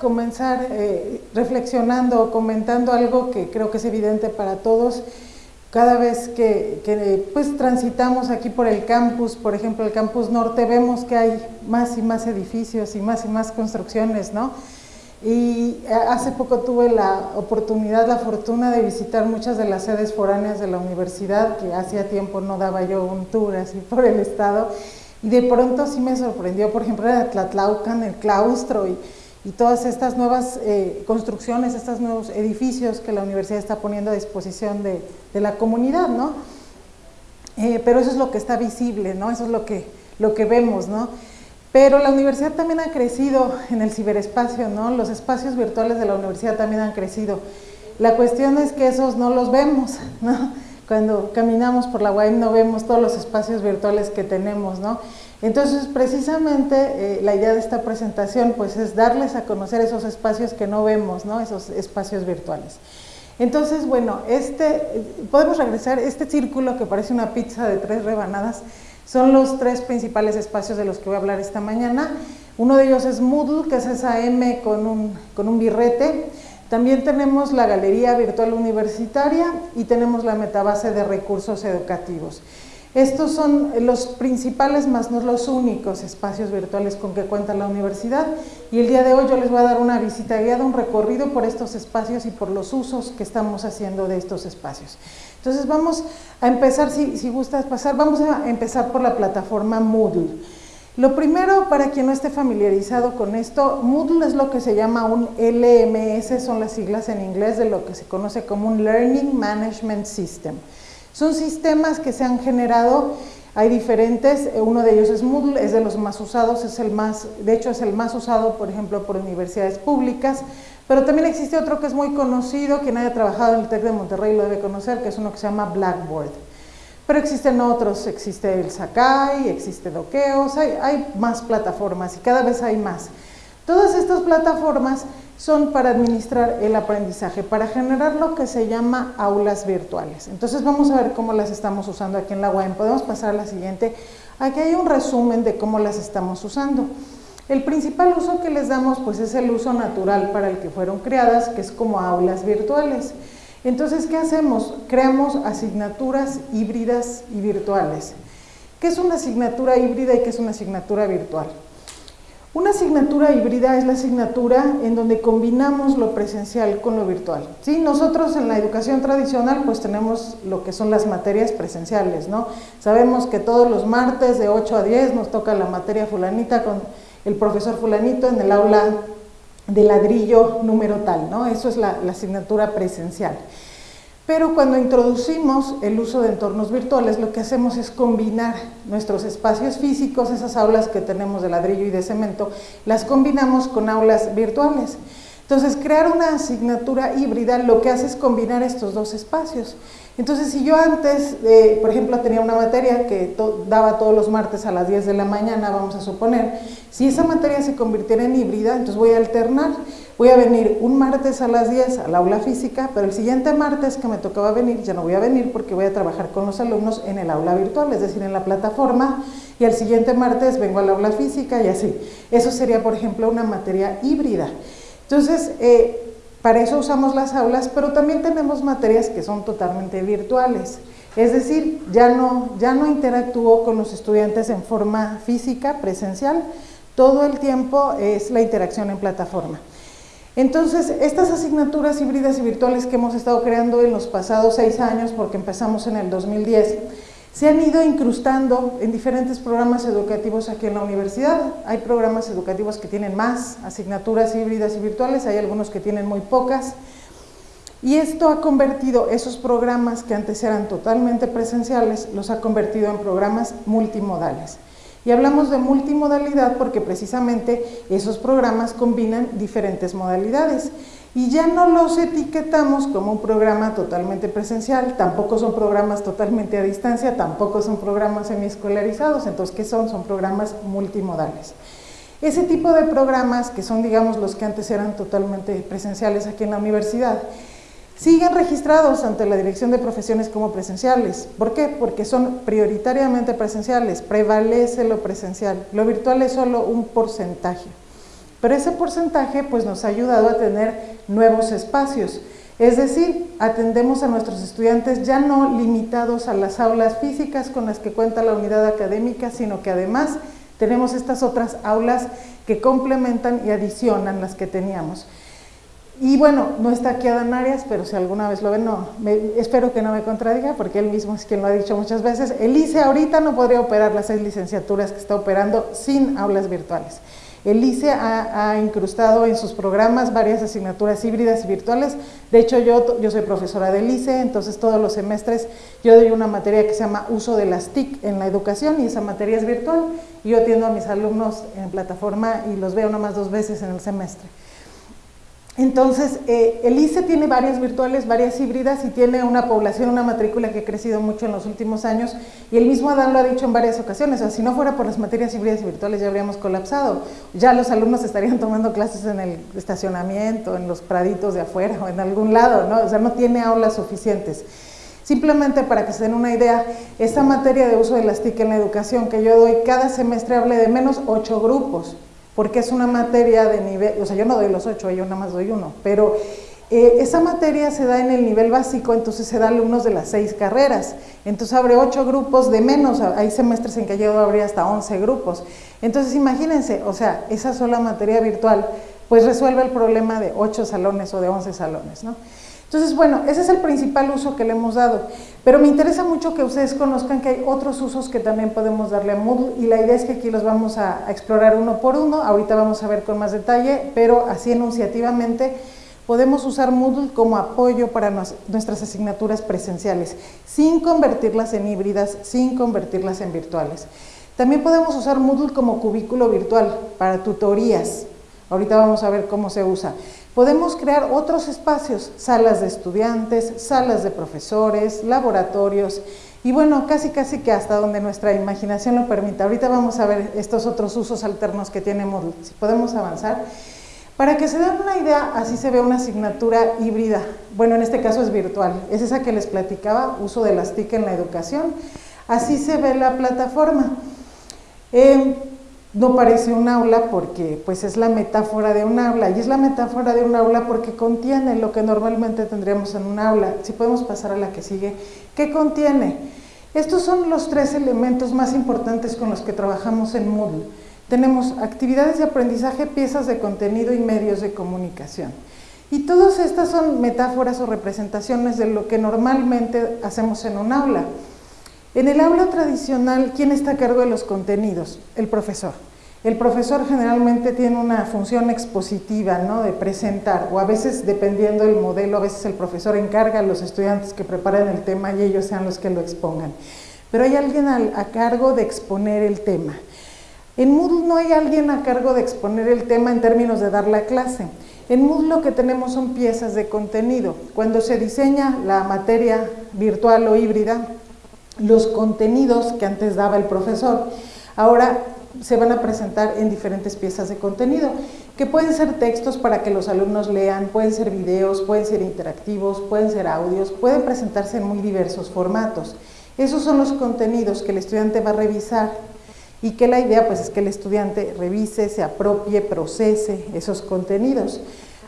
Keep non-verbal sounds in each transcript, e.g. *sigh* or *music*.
comenzar eh, reflexionando o comentando algo que creo que es evidente para todos. Cada vez que, pues, transitamos aquí por el campus, por ejemplo el campus norte, vemos que hay más y más edificios y más y más construcciones, ¿no? Y eh, hace poco tuve la oportunidad, la fortuna de visitar muchas de las sedes foráneas de la universidad, que hacía tiempo no daba yo un tour así por el estado, y de pronto sí me sorprendió, por ejemplo, en Tlatlaucan, el claustro y, y todas estas nuevas eh, construcciones, estos nuevos edificios que la universidad está poniendo a disposición de, de la comunidad, ¿no? Eh, pero eso es lo que está visible, ¿no? Eso es lo que, lo que vemos, ¿no? Pero la universidad también ha crecido en el ciberespacio, ¿no? Los espacios virtuales de la universidad también han crecido. La cuestión es que esos no los vemos, ¿no? cuando caminamos por la web no vemos todos los espacios virtuales que tenemos, ¿no? Entonces, precisamente eh, la idea de esta presentación pues es darles a conocer esos espacios que no vemos, ¿no? Esos espacios virtuales. Entonces, bueno, este, podemos regresar, este círculo que parece una pizza de tres rebanadas, son los tres principales espacios de los que voy a hablar esta mañana. Uno de ellos es Moodle, que es esa M con un, con un birrete. También tenemos la Galería Virtual Universitaria y tenemos la Metabase de Recursos Educativos. Estos son los principales, más no los únicos espacios virtuales con que cuenta la universidad y el día de hoy yo les voy a dar una visita guiada, un recorrido por estos espacios y por los usos que estamos haciendo de estos espacios. Entonces vamos a empezar, si, si gustas pasar, vamos a empezar por la plataforma Moodle. Lo primero, para quien no esté familiarizado con esto, Moodle es lo que se llama un LMS, son las siglas en inglés de lo que se conoce como un Learning Management System. Son sistemas que se han generado, hay diferentes, eh, uno de ellos es Moodle, es de los más usados, es el más, de hecho es el más usado, por ejemplo, por universidades públicas, pero también existe otro que es muy conocido, quien haya trabajado en el TEC de Monterrey lo debe conocer, que es uno que se llama Blackboard pero existen otros, existe el Sakai, existe Dokeos, hay, hay más plataformas y cada vez hay más. Todas estas plataformas son para administrar el aprendizaje, para generar lo que se llama aulas virtuales. Entonces vamos a ver cómo las estamos usando aquí en la UAM. Podemos pasar a la siguiente. Aquí hay un resumen de cómo las estamos usando. El principal uso que les damos pues es el uso natural para el que fueron creadas, que es como aulas virtuales. Entonces, ¿qué hacemos? Creamos asignaturas híbridas y virtuales. ¿Qué es una asignatura híbrida y qué es una asignatura virtual? Una asignatura híbrida es la asignatura en donde combinamos lo presencial con lo virtual. ¿sí? Nosotros en la educación tradicional pues tenemos lo que son las materias presenciales, ¿no? Sabemos que todos los martes de 8 a 10 nos toca la materia fulanita con el profesor fulanito en el aula de ladrillo número tal, ¿no? Eso es la, asignatura presencial. Pero cuando introducimos el uso de entornos virtuales, lo que hacemos es combinar nuestros espacios físicos, esas aulas que tenemos de ladrillo y de cemento, las combinamos con aulas virtuales. Entonces, crear una asignatura híbrida lo que hace es combinar estos dos espacios. Entonces, si yo antes, eh, por ejemplo, tenía una materia que daba todos los martes a las 10 de la mañana, vamos a suponer, si esa materia se convirtiera en híbrida, entonces voy a alternar, voy a venir un martes a las 10 al aula física, pero el siguiente martes que me tocaba venir, ya no voy a venir porque voy a trabajar con los alumnos en el aula virtual, es decir, en la plataforma, y el siguiente martes vengo al aula física y así. Eso sería, por ejemplo, una materia híbrida. Entonces, eh, para eso usamos las aulas, pero también tenemos materias que son totalmente virtuales. Es decir, ya no, ya no interactúo con los estudiantes en forma física, presencial, todo el tiempo es la interacción en plataforma. Entonces, estas asignaturas híbridas y virtuales que hemos estado creando en los pasados seis años, porque empezamos en el 2010, se han ido incrustando en diferentes programas educativos aquí en la universidad. Hay programas educativos que tienen más asignaturas híbridas y virtuales, hay algunos que tienen muy pocas. Y esto ha convertido esos programas que antes eran totalmente presenciales, los ha convertido en programas multimodales. Y hablamos de multimodalidad porque precisamente esos programas combinan diferentes modalidades y ya no los etiquetamos como un programa totalmente presencial, tampoco son programas totalmente a distancia, tampoco son programas semiescolarizados, entonces ¿qué son? Son programas multimodales. Ese tipo de programas, que son digamos los que antes eran totalmente presenciales aquí en la universidad, siguen registrados ante la Dirección de Profesiones como presenciales. ¿Por qué? Porque son prioritariamente presenciales, prevalece lo presencial, lo virtual es solo un porcentaje. Pero ese porcentaje pues nos ha ayudado a tener nuevos espacios. Es decir, atendemos a nuestros estudiantes ya no limitados a las aulas físicas con las que cuenta la unidad académica, sino que además tenemos estas otras aulas que complementan y adicionan las que teníamos. Y bueno, no está aquí Adán Arias, pero si alguna vez lo ven, no, espero que no me contradiga, porque él mismo es quien lo ha dicho muchas veces. El ICE ahorita no podría operar las seis licenciaturas que está operando sin aulas virtuales. El ICE ha, incrustado en sus programas varias asignaturas híbridas y virtuales. De hecho, yo, yo soy profesora del ICE, entonces todos los semestres yo doy una materia que se llama uso de las TIC en la educación y esa materia es virtual. Y yo atiendo a mis alumnos en plataforma y los veo nomás dos veces en el semestre. Entonces, eh, el ICE tiene varias virtuales, varias híbridas y tiene una población, una matrícula que ha crecido mucho en los últimos años y el mismo Adán lo ha dicho en varias ocasiones, o sea, si no fuera por las materias híbridas y virtuales ya habríamos colapsado, ya los alumnos estarían *laughs* tomando clases en el estacionamiento, en los praditos de afuera o en algún lado, ¿no? o sea, no tiene aulas suficientes. Simplemente para que se den una idea, esta materia de uso de las TIC en la educación que yo doy cada semestre hable de menos ocho grupos, porque es una materia de nivel, o sea, yo no doy los ocho, yo nada más doy uno, pero eh, esa materia se da en el nivel básico, entonces se da alumnos de las seis carreras, entonces abre ocho grupos de menos, hay semestres en que yo abrir hasta once grupos, entonces imagínense, o sea, esa sola materia virtual, pues resuelve el problema de ocho salones o de once salones, ¿no? Entonces, bueno, ese es el principal uso que le hemos dado, pero me interesa mucho que ustedes conozcan que hay otros usos que también podemos darle a Moodle y la idea es que aquí los vamos a, explorar uno por uno, ahorita vamos a ver con más detalle, pero así enunciativamente podemos usar Moodle como apoyo para nuestras asignaturas presenciales, sin convertirlas en híbridas, sin convertirlas en virtuales. También podemos usar Moodle como cubículo virtual para tutorías, ahorita vamos a ver cómo se usa. Podemos crear otros espacios, salas de estudiantes, salas de profesores, laboratorios y bueno, casi casi que hasta donde nuestra imaginación lo permita. Ahorita vamos a ver estos otros usos alternos que tiene Moodle, si podemos avanzar. Para que se den una idea, así se ve una asignatura híbrida. Bueno, en este caso es virtual. Es esa que les platicaba, uso de las TIC en la educación. Así se ve la plataforma. Eh, no parece un aula porque pues es la metáfora de un aula y es la metáfora de un aula porque contiene lo que normalmente tendríamos en un aula. Si podemos pasar a la que sigue, ¿qué contiene? Estos son los tres elementos más importantes con los que trabajamos en Moodle. Tenemos actividades de aprendizaje, piezas de contenido y medios de comunicación. Y todas estas son metáforas o representaciones de lo que normalmente hacemos en un aula. En el aula tradicional, ¿quién está a cargo de los contenidos? El profesor. El profesor generalmente tiene una función expositiva, ¿no? de presentar, o a veces, dependiendo del modelo, a veces el profesor encarga a los estudiantes que preparen el tema y ellos sean los que lo expongan. Pero hay alguien a, cargo de exponer el tema. En Moodle no hay alguien a cargo de exponer el tema en términos de dar la clase. En Moodle lo que tenemos son piezas de contenido. Cuando se diseña la materia virtual o híbrida, los contenidos que antes daba el profesor, ahora se van a presentar en diferentes piezas de contenido, que pueden ser textos para que los alumnos lean, pueden ser videos, pueden ser interactivos, pueden ser audios, pueden presentarse en muy diversos formatos. Esos son los contenidos que el estudiante va a revisar y que la idea pues es que el estudiante revise, se apropie, procese esos contenidos.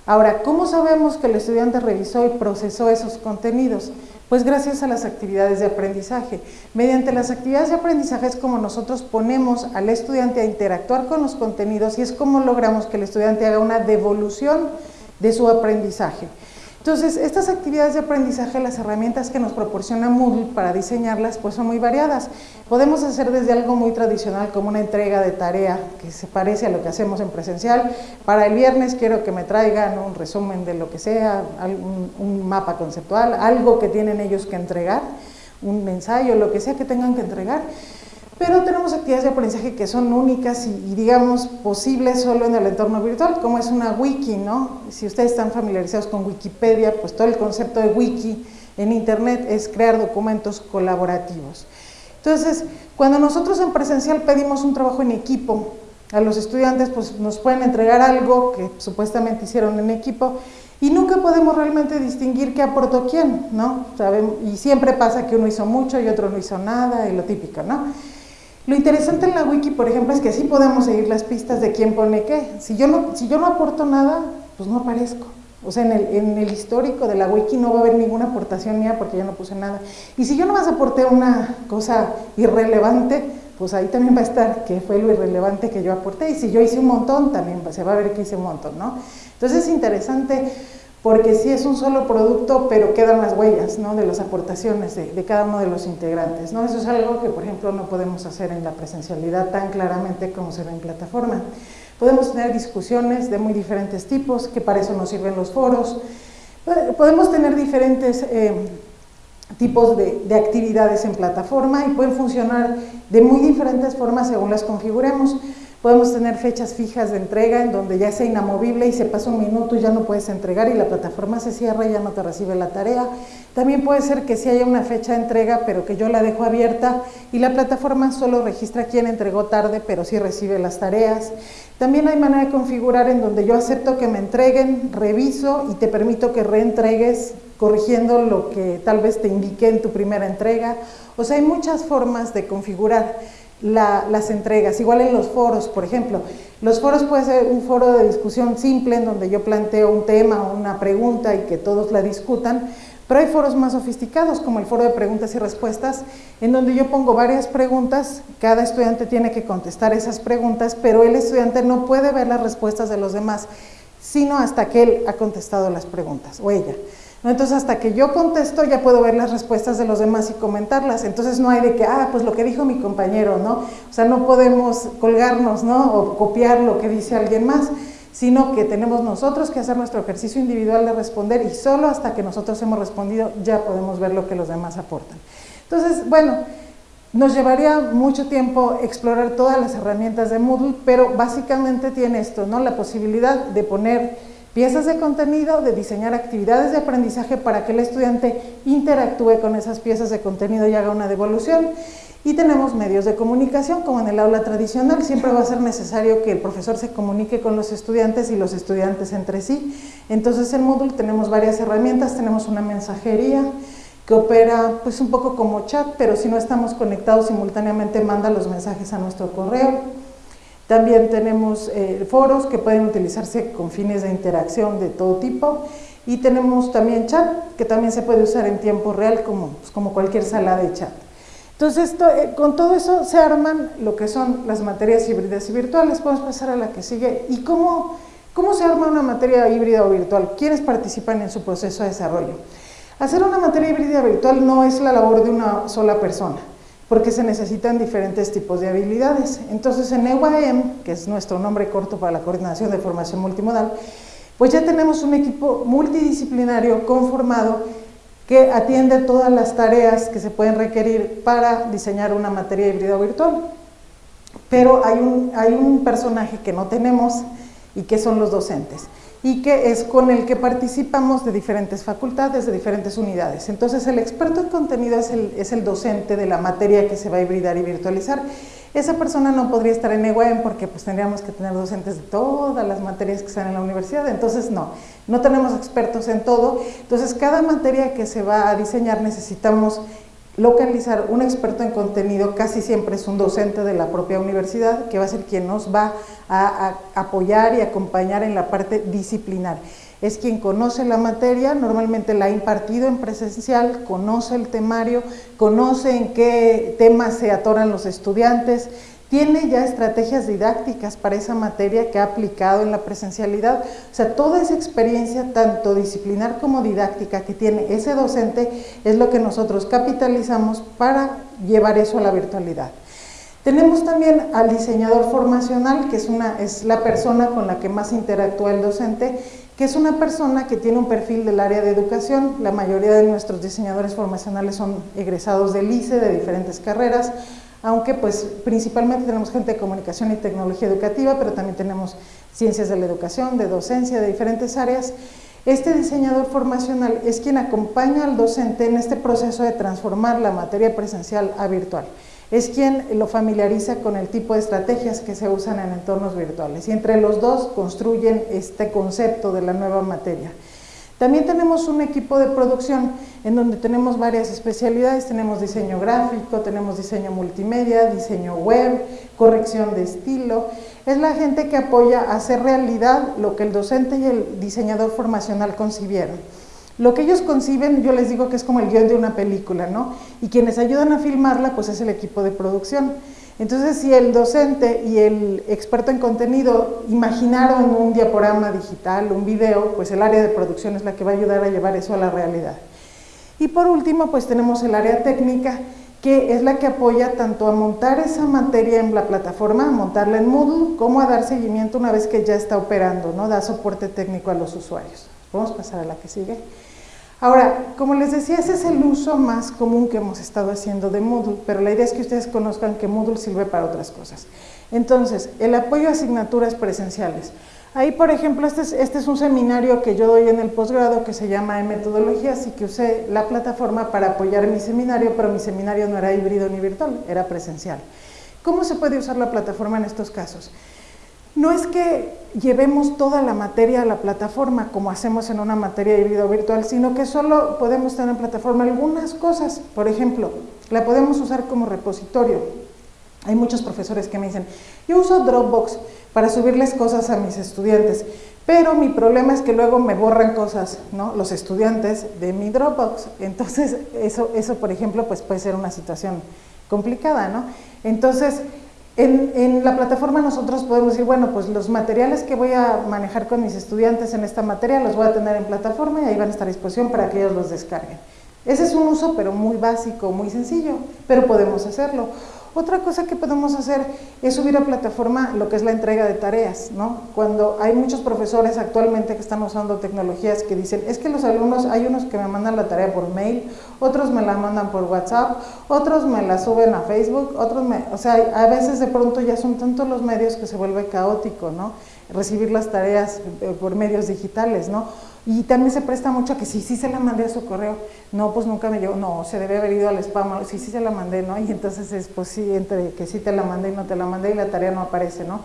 Ahora, ¿cómo sabemos que el estudiante revisó y procesó esos contenidos? Pues gracias a las actividades de aprendizaje. Mediante las actividades de aprendizaje es como nosotros ponemos al estudiante a interactuar con los contenidos y es como logramos que el estudiante haga una devolución de su aprendizaje. Entonces, estas actividades de aprendizaje, las herramientas que nos proporciona Moodle para diseñarlas, pues son muy variadas. Podemos hacer desde algo muy tradicional como una entrega de tarea que se parece a lo que hacemos en presencial. Para el viernes quiero que me traigan un resumen de lo que sea, un, mapa conceptual, algo que tienen ellos que entregar, un ensayo, lo que sea que tengan que entregar pero tenemos actividades de aprendizaje que son únicas y, digamos posibles solo en el entorno virtual, como es una wiki, ¿no? Si ustedes están familiarizados con Wikipedia, pues todo el concepto de wiki en internet es crear documentos colaborativos. Entonces, cuando nosotros en presencial pedimos un trabajo en equipo, a los estudiantes pues nos pueden entregar algo que supuestamente hicieron en equipo y nunca podemos realmente distinguir qué aportó quién, ¿no? Y siempre pasa que uno hizo mucho y otro no hizo nada, y lo típico, ¿no? Lo interesante en la wiki, por ejemplo, es que sí podemos seguir las pistas de quién pone qué. Si yo no, si yo no aporto nada, pues no aparezco. O sea, en el, en el, histórico de la wiki no va a haber ninguna aportación mía porque yo no puse nada. Y si yo nomás aporté una cosa irrelevante, pues ahí también va a estar que fue lo irrelevante que yo aporté. Y si yo hice un montón, también se va a ver que hice un montón, ¿no? Entonces es interesante porque sí es un solo producto, pero quedan las huellas ¿no? de las aportaciones de, cada uno de los integrantes. ¿no? Eso es algo que, por ejemplo, no podemos hacer en la presencialidad tan claramente como se ve en plataforma. Podemos tener discusiones de muy diferentes tipos, que para eso nos sirven los foros. Podemos tener diferentes eh, tipos de, actividades en plataforma y pueden funcionar de muy diferentes formas según las configuremos. Podemos tener fechas fijas de entrega en donde ya sea inamovible y se pasa un minuto y ya no puedes entregar y la plataforma se cierra y ya no te recibe la tarea. También puede ser que sí haya una fecha de entrega pero que yo la dejo abierta y la plataforma solo registra quién entregó tarde pero sí recibe las tareas. También hay manera de configurar en donde yo acepto que me entreguen, reviso y te permito que reentregues corrigiendo lo que tal vez te indiqué en tu primera entrega. O sea, hay muchas formas de configurar la, las entregas, igual en los foros, por ejemplo. Los foros puede ser un foro de discusión simple en donde yo planteo un tema o una pregunta y que todos la discutan, pero hay foros más sofisticados como el foro de preguntas y respuestas, en donde yo pongo varias preguntas, cada estudiante tiene que contestar esas preguntas, pero el estudiante no puede ver las respuestas de los demás, sino hasta que él ha contestado las preguntas, o ella. Entonces, hasta que yo contesto, ya puedo ver las respuestas de los demás y comentarlas. Entonces, no hay de que, ah, pues lo que dijo mi compañero, ¿no? O sea, no podemos colgarnos, ¿no? O copiar lo que dice alguien más, sino que tenemos nosotros que hacer nuestro ejercicio individual de responder y solo hasta que nosotros hemos respondido ya podemos ver lo que los demás aportan. Entonces, bueno, nos llevaría mucho tiempo explorar todas las herramientas de Moodle, pero básicamente tiene esto, ¿no? La posibilidad de poner piezas de contenido, de diseñar actividades de aprendizaje para que el estudiante interactúe con esas piezas de contenido y haga una devolución. Y tenemos medios de comunicación, como en el aula tradicional, siempre va a ser necesario que el profesor se comunique con los estudiantes y los estudiantes entre sí. Entonces en Moodle tenemos varias herramientas, tenemos una mensajería que opera pues un poco como chat, pero si no estamos conectados simultáneamente manda los mensajes a nuestro correo también tenemos eh, foros que pueden utilizarse con fines de interacción de todo tipo y tenemos también chat que también se puede usar en tiempo real como, pues, como cualquier sala de chat. Entonces, eh, con todo eso se arman lo que son las materias híbridas y virtuales. Podemos pasar a la que sigue. ¿Y cómo, cómo se arma una materia híbrida o virtual? ¿Quiénes participan en su proceso de desarrollo? Hacer una materia híbrida virtual no es la labor de una sola persona porque se necesitan diferentes tipos de habilidades. Entonces en EUAM, que es nuestro nombre corto para la Coordinación de Formación Multimodal, pues ya tenemos un equipo multidisciplinario conformado que atiende todas las tareas que se pueden requerir para diseñar una materia híbrida virtual. Pero hay un, hay un personaje que no tenemos y que son los docentes y que es con el que participamos de diferentes facultades, de diferentes unidades. Entonces el experto en contenido es el, es el docente de la materia que se va a hibridar y virtualizar. Esa persona no podría estar en EWEM porque pues tendríamos que tener docentes de todas las materias que están en la universidad, entonces no, no tenemos expertos en todo, entonces cada materia que se va a diseñar necesitamos localizar un experto en contenido casi siempre es un docente de la propia universidad que va a ser quien nos va a, apoyar y acompañar en la parte disciplinar. Es quien conoce la materia, normalmente la ha impartido en presencial, conoce el temario, conoce en qué temas se atoran los estudiantes, tiene ya estrategias didácticas para esa materia que ha aplicado en la presencialidad. O sea, toda esa experiencia, tanto disciplinar como didáctica que tiene ese docente, es lo que nosotros capitalizamos para llevar eso a la virtualidad. Tenemos también al diseñador formacional, que es, una, es la persona con la que más interactúa el docente, que es una persona que tiene un perfil del área de educación. La mayoría de nuestros diseñadores formacionales son egresados del ICE, de diferentes carreras, aunque pues principalmente tenemos gente de comunicación y tecnología educativa, pero también tenemos ciencias de la educación, de docencia, de diferentes áreas. Este diseñador formacional es quien acompaña al docente en este proceso de transformar la materia presencial a virtual. Es quien lo familiariza con el tipo de estrategias que se usan en entornos virtuales y entre los dos construyen este concepto de la nueva materia. También tenemos un equipo de producción en donde tenemos varias especialidades, tenemos diseño gráfico, tenemos diseño multimedia, diseño web, corrección de estilo. Es la gente que apoya a hacer realidad lo que el docente y el diseñador formacional concibieron. Lo que ellos conciben, yo les digo que es como el guion de una película, ¿no? Y quienes ayudan a filmarla, pues es el equipo de producción. Entonces, si el docente y el experto en contenido imaginaron un diaporama digital, un video, pues el área de producción es la que va a ayudar a llevar eso a la realidad. Y por último, pues tenemos el área técnica, que es la que apoya tanto a montar esa materia en la plataforma, a montarla en Moodle, como a dar seguimiento una vez que ya está operando, ¿no? Da soporte técnico a los usuarios. Vamos a pasar a la que sigue. Ahora, como les decía, ese es el uso más común que hemos estado haciendo de Moodle, pero la idea es que ustedes conozcan que Moodle sirve para otras cosas. Entonces, el apoyo a asignaturas presenciales. Ahí, por ejemplo, este es, este es un seminario que yo doy en el posgrado que se llama Metodologías y que usé la plataforma para apoyar mi seminario, pero mi seminario no era híbrido ni virtual, era presencial. ¿Cómo se puede usar la plataforma en estos casos? No es que llevemos toda la materia a la plataforma como hacemos en una materia híbrido virtual, sino que solo podemos tener en plataforma algunas cosas. Por ejemplo, la podemos usar como repositorio. Hay muchos profesores que me dicen, yo uso Dropbox para subirles cosas a mis estudiantes, pero mi problema es que luego me borran cosas, ¿no? Los estudiantes de mi Dropbox. Entonces, eso, eso por ejemplo, pues puede ser una situación complicada, ¿no? Entonces, en, la plataforma nosotros podemos decir, bueno, pues los materiales que voy a manejar con mis estudiantes en esta materia los voy a tener en plataforma y ahí van a estar a disposición para que ellos los descarguen. Ese es un uso, pero muy básico, muy sencillo, pero podemos hacerlo. Otra cosa que podemos hacer es subir a plataforma lo que es la entrega de tareas, ¿no? Cuando hay muchos profesores actualmente que están usando tecnologías que dicen, es que los alumnos, hay unos que me mandan la tarea por mail, otros me la mandan por WhatsApp, otros me la suben a Facebook, otros me, o sea, a veces de pronto ya son tantos los medios que se vuelve caótico, ¿no? Recibir las tareas eh, por medios digitales, ¿no? Y también se presta mucho a que si sí, se la mandé a su correo, no, pues nunca me llegó, no, se debe haber ido al spam, sí, sí se la mandé, ¿no? Y entonces es, pues sí, entre que sí te la mandé y no te la mandé y la tarea no aparece, ¿no?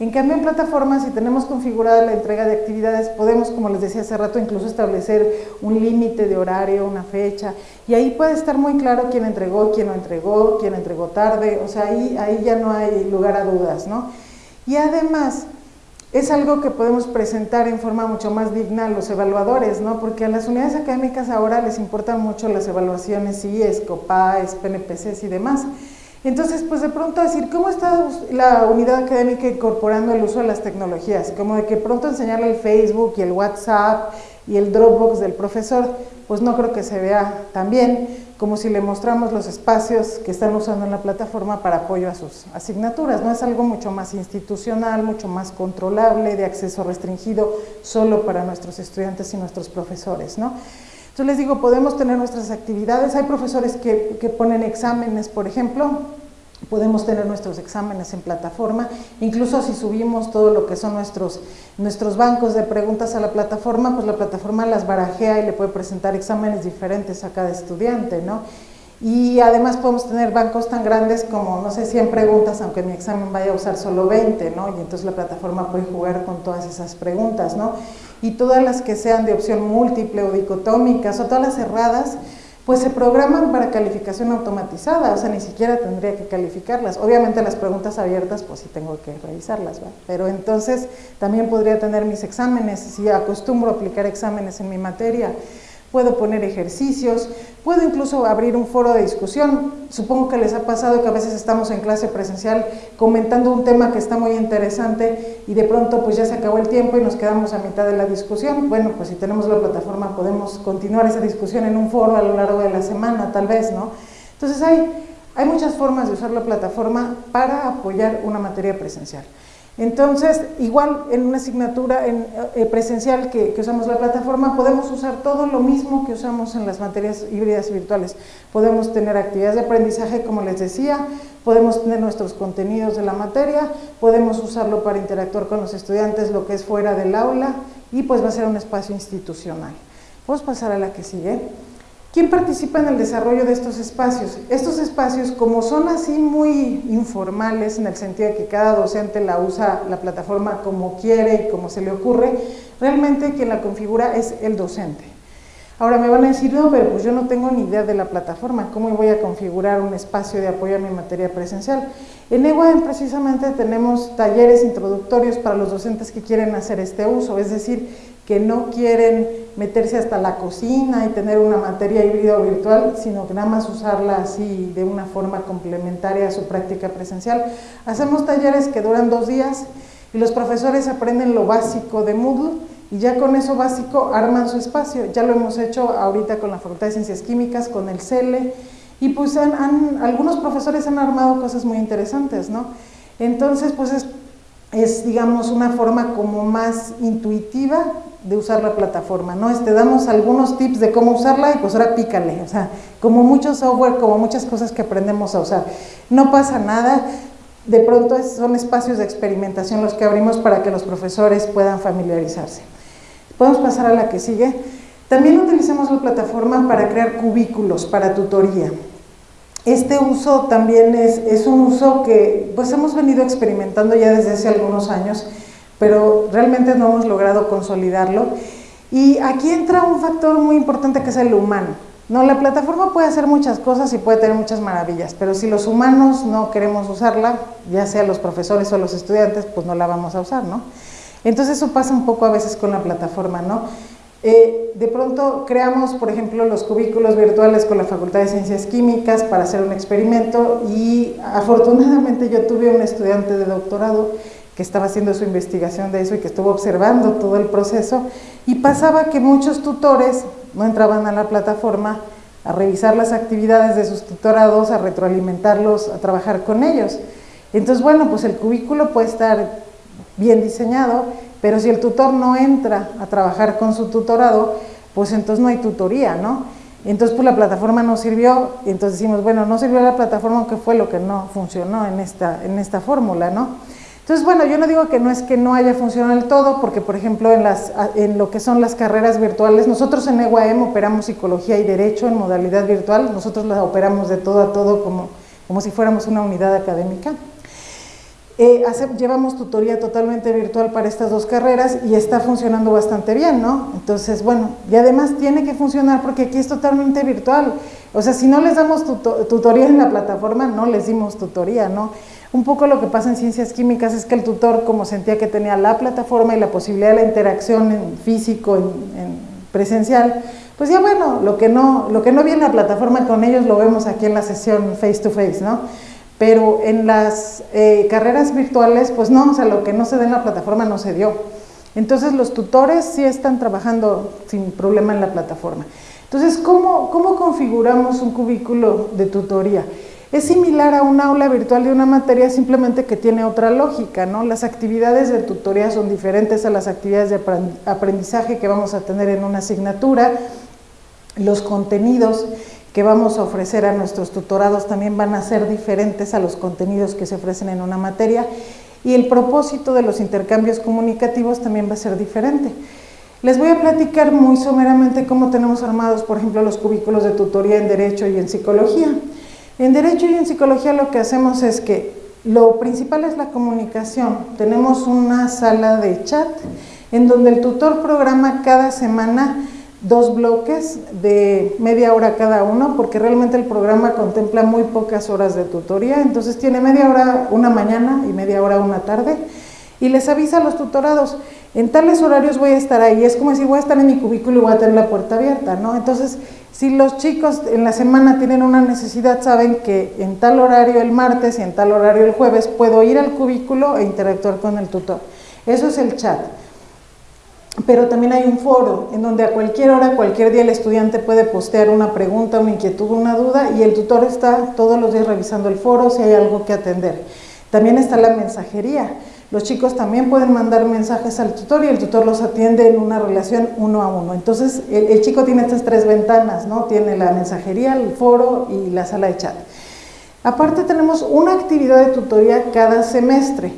En cambio, en plataformas, si tenemos configurada la entrega de actividades, podemos, como les decía hace rato, incluso establecer un límite de horario, una fecha, y ahí puede estar muy claro quién entregó, quién no entregó, quién entregó tarde, o sea, ahí, ahí ya no hay lugar a dudas, ¿no? Y además, es algo que podemos presentar en forma mucho más digna a los evaluadores, ¿no? porque a las unidades académicas ahora les importan mucho las evaluaciones es COPAES, PNPCs y demás. Entonces, pues de pronto decir, ¿cómo está la unidad académica incorporando el uso de las tecnologías? Como de que pronto enseñarle el Facebook y el WhatsApp y el Dropbox del profesor, pues no creo que se vea tan bien como si le mostramos los espacios que están usando en la plataforma para apoyo a sus asignaturas. No es algo mucho más institucional, mucho más controlable, de acceso restringido solo para nuestros estudiantes y nuestros profesores. ¿no? Entonces les digo, podemos tener nuestras actividades, hay profesores que, que ponen exámenes, por ejemplo, podemos tener nuestros exámenes en plataforma, incluso si subimos todo lo que son nuestros, nuestros bancos de preguntas a la plataforma, pues la plataforma las barajea y le puede presentar exámenes diferentes a cada estudiante, ¿no? Y además podemos tener bancos tan grandes como, no sé, 100 preguntas, aunque mi examen vaya a usar solo 20, ¿no? Y entonces la plataforma puede jugar con todas esas preguntas, ¿no? Y todas las que sean de opción múltiple o dicotómicas o todas las cerradas, pues se programan para calificación automatizada, o sea, ni siquiera tendría que calificarlas. Obviamente las preguntas abiertas, pues sí tengo que revisarlas, ¿va? Pero entonces también podría tener mis exámenes, si acostumbro a aplicar exámenes en mi materia, puedo poner ejercicios, puedo incluso abrir un foro de discusión. Supongo que les ha pasado que a veces estamos en clase presencial comentando un tema que está muy interesante y de pronto pues ya se acabó el tiempo y nos quedamos a mitad de la discusión. Bueno, pues si tenemos la plataforma podemos continuar esa discusión en un foro a lo largo de la semana, tal vez, ¿no? Entonces hay, hay muchas formas de usar la plataforma para apoyar una materia presencial. Entonces, igual en una asignatura eh, presencial que, usamos la plataforma, podemos usar todo lo mismo que usamos en las materias híbridas virtuales. Podemos tener actividades de aprendizaje, como les decía, podemos tener nuestros contenidos de la materia, podemos usarlo para interactuar con los estudiantes, lo que es fuera del aula, y pues va a ser un espacio institucional. A pasar a la que sigue. ¿Quién participa en el desarrollo de estos espacios? Estos espacios, como son así muy informales, en el sentido de que cada docente la usa la plataforma como quiere y como se le ocurre, realmente quien la configura es el docente. Ahora me van a decir, no, pero pues yo no tengo ni idea de la plataforma, ¿cómo voy a configurar un espacio de apoyo a mi materia presencial? En EWAEM precisamente tenemos talleres introductorios para los docentes que quieren hacer este uso, es decir, que no quieren meterse hasta la cocina y tener una materia híbrida o virtual, sino que nada más usarla así de una forma complementaria a su práctica presencial. Hacemos talleres que duran dos días y los profesores aprenden lo básico de Moodle y ya con eso básico arman su espacio. Ya lo hemos hecho ahorita con la Facultad de Ciencias Químicas, con el CELE, y pues han, algunos profesores han armado cosas muy interesantes, ¿no? Entonces, pues es, es, digamos, una forma como más intuitiva de usar la plataforma, ¿no? Te damos algunos tips de cómo usarla y pues ahora pícale, o sea, como mucho software, como muchas cosas que aprendemos a usar. No pasa nada, de pronto son espacios de experimentación los que abrimos para que los profesores puedan familiarizarse. Podemos pasar a la que sigue. También utilizamos la plataforma para crear cubículos para tutoría. Este uso también es, es un uso que pues hemos venido experimentando ya desde hace algunos años pero realmente no hemos logrado consolidarlo. Y aquí entra un factor muy importante que es el humano. No, la plataforma puede hacer muchas cosas y puede tener muchas maravillas, pero si los humanos no queremos usarla, ya sea los profesores o los estudiantes, pues no la vamos a usar, ¿no? Entonces eso pasa un poco a veces con la plataforma, ¿no? Eh, de pronto creamos, por ejemplo, los cubículos virtuales con la Facultad de Ciencias Químicas para hacer un experimento y afortunadamente yo tuve un estudiante de doctorado que estaba haciendo su investigación de eso y que estuvo observando todo el proceso y pasaba que muchos tutores no entraban a la plataforma a revisar las actividades de sus tutorados, a retroalimentarlos, a trabajar con ellos. Entonces, bueno, pues el cubículo puede estar bien diseñado, pero si el tutor no entra a trabajar con su tutorado, pues entonces no hay tutoría, ¿no? Entonces, pues la plataforma no sirvió, entonces decimos, bueno, no sirvió la plataforma, aunque fue lo que no funcionó en esta, en esta fórmula, ¿no? Entonces, bueno, yo no digo que no es que no haya funcionado del todo, porque por ejemplo en, las, lo que son las carreras virtuales, nosotros en EUAM operamos psicología y derecho en modalidad virtual, nosotros la operamos de todo a todo como, como si fuéramos una unidad académica. Eh, llevamos tutoría totalmente virtual para estas dos carreras y está funcionando bastante bien, ¿no? Entonces, bueno, y además tiene que funcionar porque aquí es totalmente virtual. O sea, si no les damos tutoría en la plataforma, no les dimos tutoría, ¿no? Un poco lo que pasa en ciencias químicas es que el tutor, como sentía que tenía la plataforma y la posibilidad de la interacción en físico, en, presencial, pues ya bueno, lo que, no, lo que no viene en la plataforma con ellos lo vemos aquí en la sesión face to face, ¿no? Pero en las eh, carreras virtuales, pues no, o sea, lo que no se da en la plataforma no se dio. Entonces los tutores sí están trabajando sin problema en la plataforma. Entonces, ¿cómo, cómo configuramos un cubículo de tutoría? Es similar a un aula virtual de una materia, simplemente que tiene otra lógica, ¿no? Las actividades de tutoría son diferentes a las actividades de aprendizaje que vamos a tener en una asignatura, los contenidos que vamos a ofrecer a nuestros tutorados también van a ser diferentes a los contenidos que se ofrecen en una materia y el propósito de los intercambios comunicativos también va a ser diferente. Les voy a platicar muy someramente cómo tenemos armados, por ejemplo, los cubículos de tutoría en Derecho y en Psicología. En Derecho y en Psicología lo que hacemos es que lo principal es la comunicación. Tenemos una sala de chat en donde el tutor programa cada semana dos bloques de media hora cada uno, porque realmente el programa contempla muy pocas horas de tutoría, entonces tiene media hora una mañana y media hora una tarde, y les avisa a los tutorados, en tales horarios voy a estar ahí, es como si voy a estar en mi cubículo y voy a tener la puerta abierta, ¿no? Entonces, si los chicos en la semana tienen una necesidad, saben que en tal horario el martes y en tal horario el jueves puedo ir al cubículo e interactuar con el tutor. Eso es el chat. Pero también hay un foro en donde a cualquier hora, cualquier día el estudiante puede postear una pregunta, una inquietud, una duda y el tutor está todos los días revisando el foro si hay algo que atender. También está la mensajería. Los chicos también pueden mandar mensajes al tutor y el tutor los atiende en una relación uno a uno. Entonces, el, chico tiene estas tres ventanas, ¿no? Tiene la mensajería, el foro y la sala de chat. Aparte tenemos una actividad de tutoría cada semestre,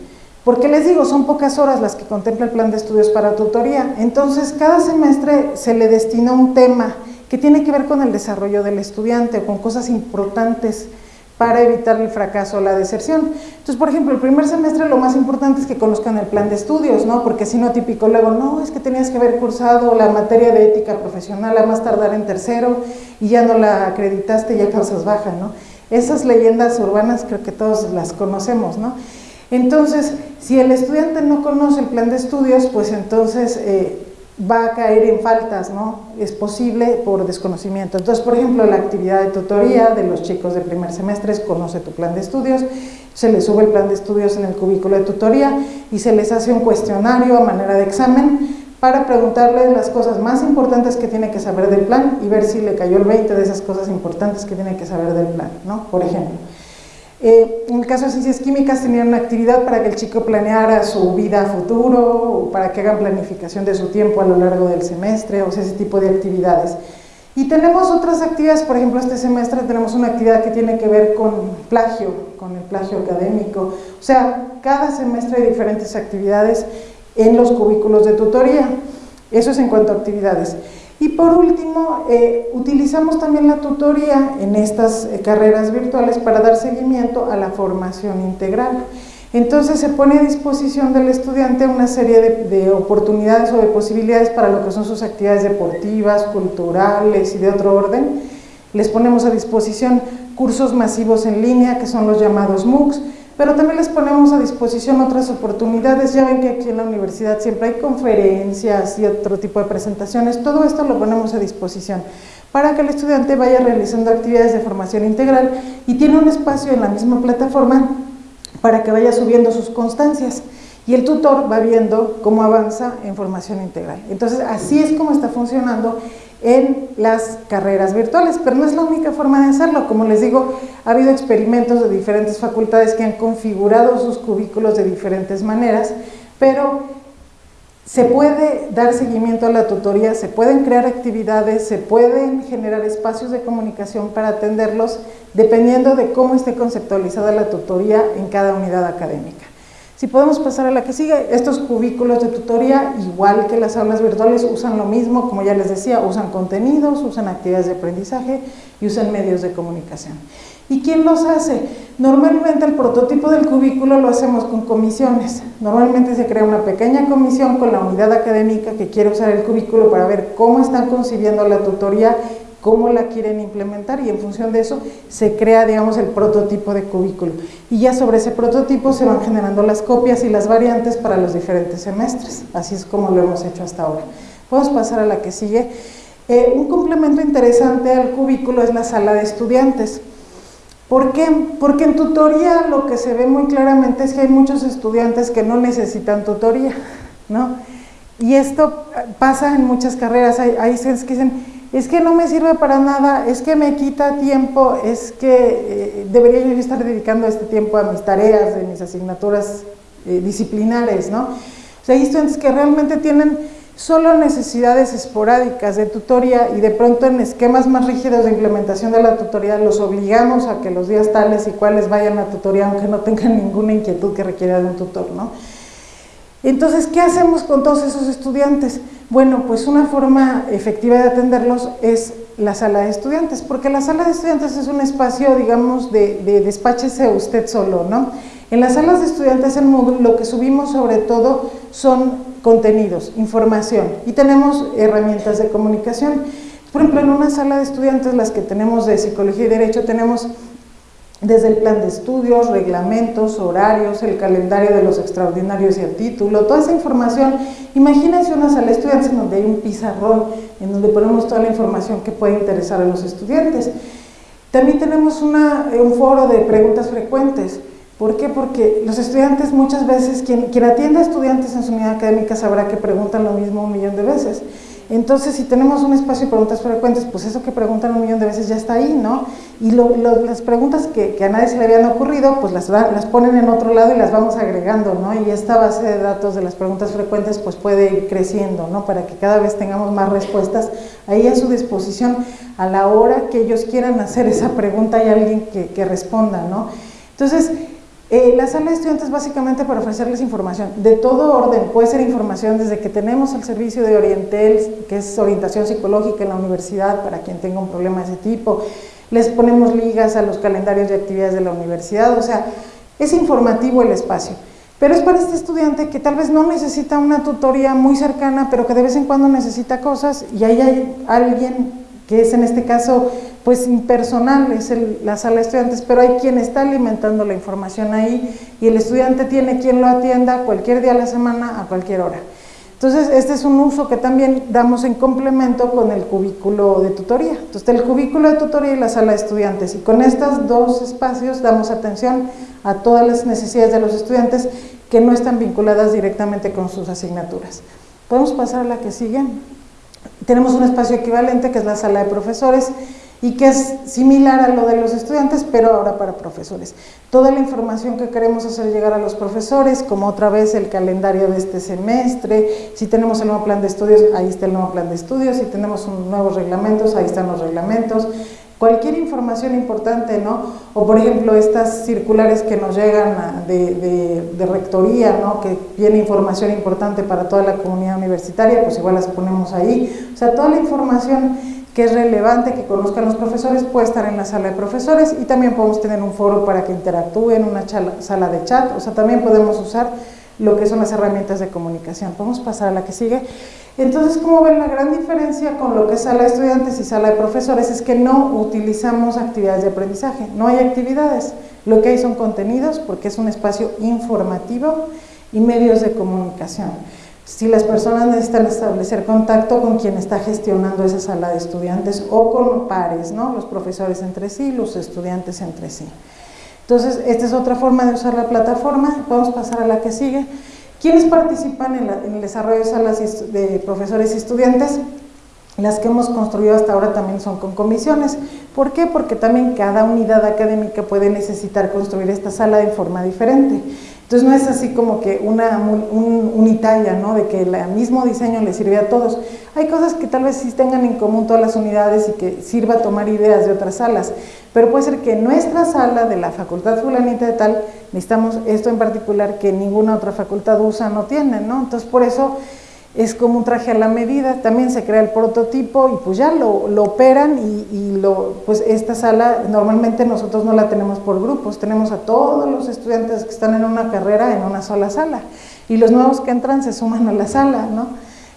porque les digo, son pocas horas las que contempla el plan de estudios para tutoría. Entonces, cada semestre se le destina un tema que tiene que ver con el desarrollo del estudiante o con cosas importantes para evitar el fracaso o la deserción. Entonces, por ejemplo, el primer semestre lo más importante es que conozcan el plan de estudios, ¿no? Porque si no, típico luego, no, es que tenías que haber cursado la materia de ética profesional a más tardar en tercero y ya no la acreditaste ya causas baja, ¿no? Esas leyendas urbanas creo que todos las conocemos, ¿no? Entonces, si el estudiante no conoce el plan de estudios, pues entonces eh, va a caer en faltas, ¿no? Es posible por desconocimiento. Entonces, por ejemplo, la actividad de tutoría de los chicos de primer semestre es conoce tu plan de estudios, se les sube el plan de estudios en el cubículo de tutoría y se les hace un cuestionario a manera de examen para preguntarles las cosas más importantes que tiene que saber del plan y ver si le cayó el 20 de esas cosas importantes que tiene que saber del plan, ¿no? Por ejemplo. Eh, en el caso de ciencias químicas tenían una actividad para que el chico planeara su vida a futuro, o para que hagan planificación de su tiempo a lo largo del semestre, o sea, ese tipo de actividades. Y tenemos otras actividades, por ejemplo, este semestre tenemos una actividad que tiene que ver con plagio, con el plagio académico. O sea, cada semestre hay diferentes actividades en los cubículos de tutoría. Eso es en cuanto a actividades. Y por último, eh, utilizamos también la tutoría en estas eh, carreras virtuales para dar seguimiento a la formación integral. Entonces se pone a disposición del estudiante una serie de, de, oportunidades o de posibilidades para lo que son sus actividades deportivas, culturales y de otro orden. Les ponemos a disposición cursos masivos en línea que son los llamados MOOCs, pero también les ponemos a disposición otras oportunidades, ya ven que aquí en la universidad siempre hay conferencias y otro tipo de presentaciones, todo esto lo ponemos a disposición para que el estudiante vaya realizando actividades de formación integral y tiene un espacio en la misma plataforma para que vaya subiendo sus constancias. Y el tutor va viendo cómo avanza en formación integral. Entonces así es como está funcionando en las carreras virtuales, pero no es la única forma de hacerlo. Como les digo, ha habido experimentos de diferentes facultades que han configurado sus cubículos de diferentes maneras, pero se puede dar seguimiento a la tutoría, se pueden crear actividades, se pueden generar espacios de comunicación para atenderlos, dependiendo de cómo esté conceptualizada la tutoría en cada unidad académica. Si podemos pasar a la que sigue, estos cubículos de tutoría, igual que las aulas virtuales, usan lo mismo, como ya les decía, usan contenidos, usan actividades de aprendizaje y usan medios de comunicación. ¿Y quién los hace? Normalmente el prototipo del cubículo lo hacemos con comisiones. Normalmente se crea una pequeña comisión con la unidad académica que quiere usar el cubículo para ver cómo están concibiendo la tutoría cómo la quieren implementar y en función de eso se crea, digamos, el prototipo de cubículo. Y ya sobre ese prototipo se van generando las copias y las variantes para los diferentes semestres. Así es como lo hemos hecho hasta ahora. Podemos pasar a la que sigue. Eh, un complemento interesante al cubículo es la sala de estudiantes. ¿Por qué? Porque en tutoría lo que se ve muy claramente es que hay muchos estudiantes que no necesitan tutoría, ¿no? Y esto pasa en muchas carreras. Hay, hay que dicen, es que no me sirve para nada, es que me quita tiempo, es que eh, debería yo estar dedicando este tiempo a mis tareas, de mis asignaturas eh, disciplinares, ¿no? O sea, hay estudiantes que realmente tienen solo necesidades esporádicas de tutoría y de pronto en esquemas más rígidos de implementación de la tutoría los obligamos a que los días tales y cuales vayan a tutoría aunque no tengan ninguna inquietud que requiera de un tutor, ¿no? Entonces, ¿qué hacemos con todos esos estudiantes? Bueno, pues una forma efectiva de atenderlos es la sala de estudiantes, porque la sala de estudiantes es un espacio, digamos, de, de despáchese usted solo, ¿no? En las salas de estudiantes en Moodle lo que subimos sobre todo son contenidos, información y tenemos herramientas de comunicación. Por ejemplo, en una sala de estudiantes, las que tenemos de Psicología y Derecho, tenemos desde el plan de estudios, reglamentos, horarios, el calendario de los extraordinarios y el título, toda esa información. Imagínense una sala de estudiantes en donde hay un pizarrón, en donde ponemos toda la información que puede interesar a los estudiantes. También tenemos un foro de preguntas frecuentes. ¿Por qué? Porque los estudiantes muchas veces, quien, quien atiende a estudiantes en su unidad académica sabrá que preguntan lo mismo un millón de veces. Entonces, si tenemos un espacio de preguntas frecuentes, pues eso que preguntan un millón de veces ya está ahí, ¿no? Y las preguntas que, a nadie se le habían ocurrido, pues las, las ponen en otro lado y las vamos agregando, ¿no? Y esta base de datos de las preguntas frecuentes, pues puede ir creciendo, ¿no? Para que cada vez tengamos más respuestas ahí a su disposición a la hora que ellos quieran hacer esa pregunta hay alguien que, que responda, ¿no? Entonces, Eh, la sala de estudiantes básicamente para ofrecerles información de todo orden, puede ser información desde que tenemos el servicio de Orientel, que es orientación psicológica en la universidad para quien tenga un problema de ese tipo, les ponemos ligas a los calendarios de actividades de la universidad, o sea, es informativo el espacio. Pero es para este estudiante que tal vez no necesita una tutoría muy cercana, pero que de vez en cuando necesita cosas y ahí hay alguien que es en este caso pues impersonal, es la sala de estudiantes, pero hay quien está alimentando la información ahí y el estudiante tiene quien lo atienda cualquier día de la semana a cualquier hora. Entonces, este es un uso que también damos en complemento con el cubículo de tutoría. Entonces, el cubículo de tutoría y la sala de estudiantes. Y con estos dos espacios damos atención a todas las necesidades de los estudiantes que no están vinculadas directamente con sus asignaturas. Podemos pasar a la que sigue. Tenemos un espacio equivalente que es la sala de profesores y que es similar a lo de los estudiantes, pero ahora para profesores. Toda la información que queremos hacer llegar a los profesores, como otra vez el calendario de este semestre, si tenemos el nuevo plan de estudios, ahí está el nuevo plan de estudios, si tenemos nuevos reglamentos, ahí están los reglamentos, cualquier información importante, ¿no? O por ejemplo estas circulares que nos llegan de, de, rectoría, ¿no? Que viene información importante para toda la comunidad universitaria, pues igual las ponemos ahí. O sea, toda la información que es relevante que conozcan los profesores puede estar en la sala de profesores y también podemos tener un foro para que interactúen, una sala de chat, o sea, también podemos usar lo que son las herramientas de comunicación. Podemos pasar a la que sigue. Entonces, como ven, la gran diferencia con lo que es sala de estudiantes y sala de profesores es que no utilizamos actividades de aprendizaje, no hay actividades, lo que hay son contenidos porque es un espacio informativo y medios de comunicación si las personas necesitan establecer contacto con quien está gestionando esa sala de estudiantes o con pares, ¿no? los profesores entre sí, los estudiantes entre sí. Entonces, esta es otra forma de usar la plataforma. Podemos pasar a la que sigue. ¿Quiénes participan en, el desarrollo de salas de profesores y estudiantes? Las que hemos construido hasta ahora también son con comisiones. ¿Por qué? Porque también cada unidad académica puede necesitar construir esta sala de forma diferente. Entonces no es así como que una un, unitaria, ¿no? de que el mismo diseño le sirve a todos. Hay cosas que tal vez sí tengan en común todas las unidades y que sirva tomar ideas de otras salas, pero puede ser que nuestra sala de la facultad fulanita de tal, necesitamos esto en particular que ninguna otra facultad usa, no tiene, ¿no? Entonces por eso es como un traje a la medida, también se crea el prototipo y pues ya lo, operan y, lo, pues esta sala normalmente nosotros no la tenemos por grupos, tenemos a todos los estudiantes que están en una carrera en una sola sala y los nuevos que entran se suman a la sala, ¿no?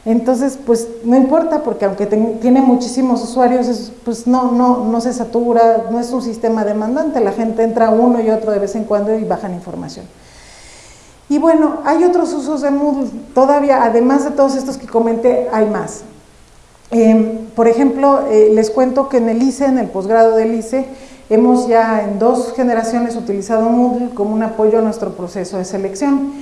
Entonces, pues no importa porque aunque tiene muchísimos usuarios, pues no, no, no se satura, no es un sistema demandante, la gente entra uno y otro de vez en cuando y bajan información. Y bueno, hay otros usos de Moodle, todavía, además de todos estos que comenté, hay más. Em, por ejemplo, eh, les cuento que en el ICE, en el posgrado del ICE, hemos ya en dos generaciones utilizado Moodle como un apoyo a nuestro proceso de selección.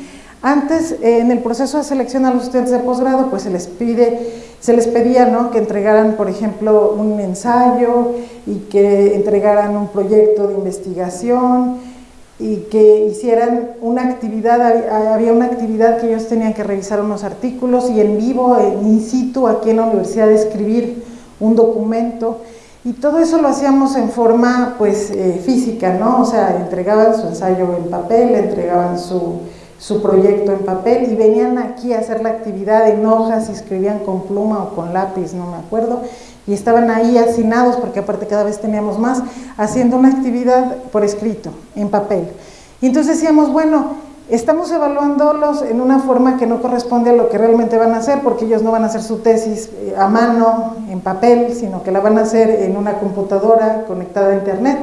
Antes, eh, en el proceso de selección a los estudiantes de posgrado, pues se les pide, se les pedía ¿no? que entregaran, por ejemplo, un ensayo y que entregaran un proyecto de investigación, y que hicieran una actividad, había una actividad que ellos tenían que revisar unos artículos y en vivo, in situ, aquí en la universidad, escribir un documento y todo eso lo hacíamos en forma pues eh, física, ¿no? O sea, entregaban su ensayo en papel, entregaban su, su proyecto en papel y venían aquí a hacer la actividad en hojas y escribían con pluma o con lápiz, no me acuerdo, y estaban ahí hacinados, porque aparte cada vez teníamos más, haciendo una actividad por escrito, en papel. Y entonces decíamos, bueno, estamos evaluándolos en una forma que no corresponde a lo que realmente van a hacer, porque ellos no van a hacer su tesis eh, a mano, en papel, sino que la van a hacer en una computadora conectada a internet.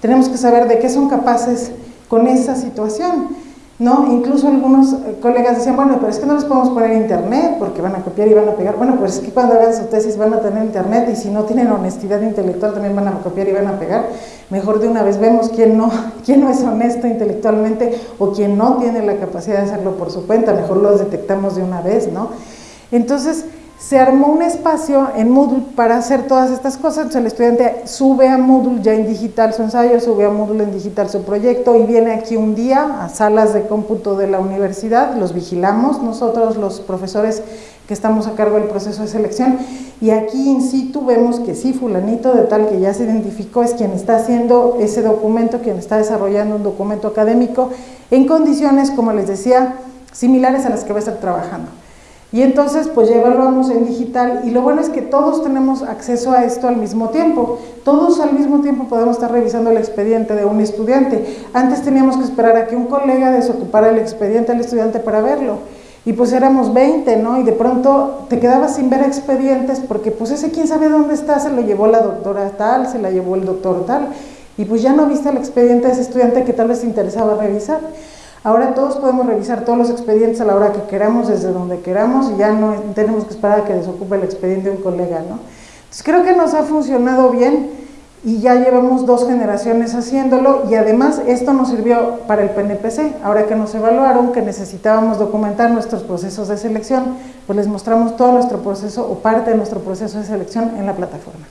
Tenemos que saber de qué son capaces con esa situación. ¿No? Incluso algunos eh, colegas decían, bueno, pero es que no les podemos poner internet porque van a copiar y van a pegar. Bueno, pues es que cuando hagan su tesis van a tener internet y si no tienen honestidad intelectual también van a copiar y van a pegar. Mejor de una vez vemos quién no, *laughs* quién no es honesto intelectualmente o quién no tiene la capacidad de hacerlo por su cuenta, mejor los detectamos de una vez, ¿no? Entonces, se armó un espacio en Moodle para hacer todas estas cosas, entonces el estudiante sube a Moodle ya en digital su ensayo, sube a Moodle en digital su proyecto y viene aquí un día a salas de cómputo de la universidad, los vigilamos nosotros los profesores que estamos a cargo del proceso de selección. Y aquí in situ vemos que sí, fulanito de tal que ya se identificó es quien está haciendo ese documento, quien está desarrollando un documento académico en condiciones, como les decía, similares a las que va a estar trabajando. Y entonces pues ya evaluamos en digital y lo bueno es que todos tenemos acceso a esto al mismo tiempo. Todos al mismo tiempo podemos estar revisando el expediente de un estudiante. Antes teníamos que esperar a que un colega desocupara el expediente al estudiante para verlo. Y pues éramos 20, ¿no? Y de pronto te quedabas sin ver expedientes porque pues ese quién sabe dónde está, se lo llevó la doctora tal, se la llevó el doctor tal. Y pues ya no viste el expediente de ese estudiante que tal vez te interesaba revisar. Ahora todos podemos revisar todos los expedientes a la hora que queramos, desde donde queramos, y ya no tenemos que esperar a que desocupe el expediente un colega, ¿no? Entonces creo que nos ha funcionado bien y ya llevamos dos generaciones haciéndolo y además esto nos sirvió para el PNPC. Ahora que nos evaluaron que necesitábamos documentar nuestros procesos de selección, pues les mostramos todo nuestro proceso o parte de nuestro proceso de selección en la plataforma.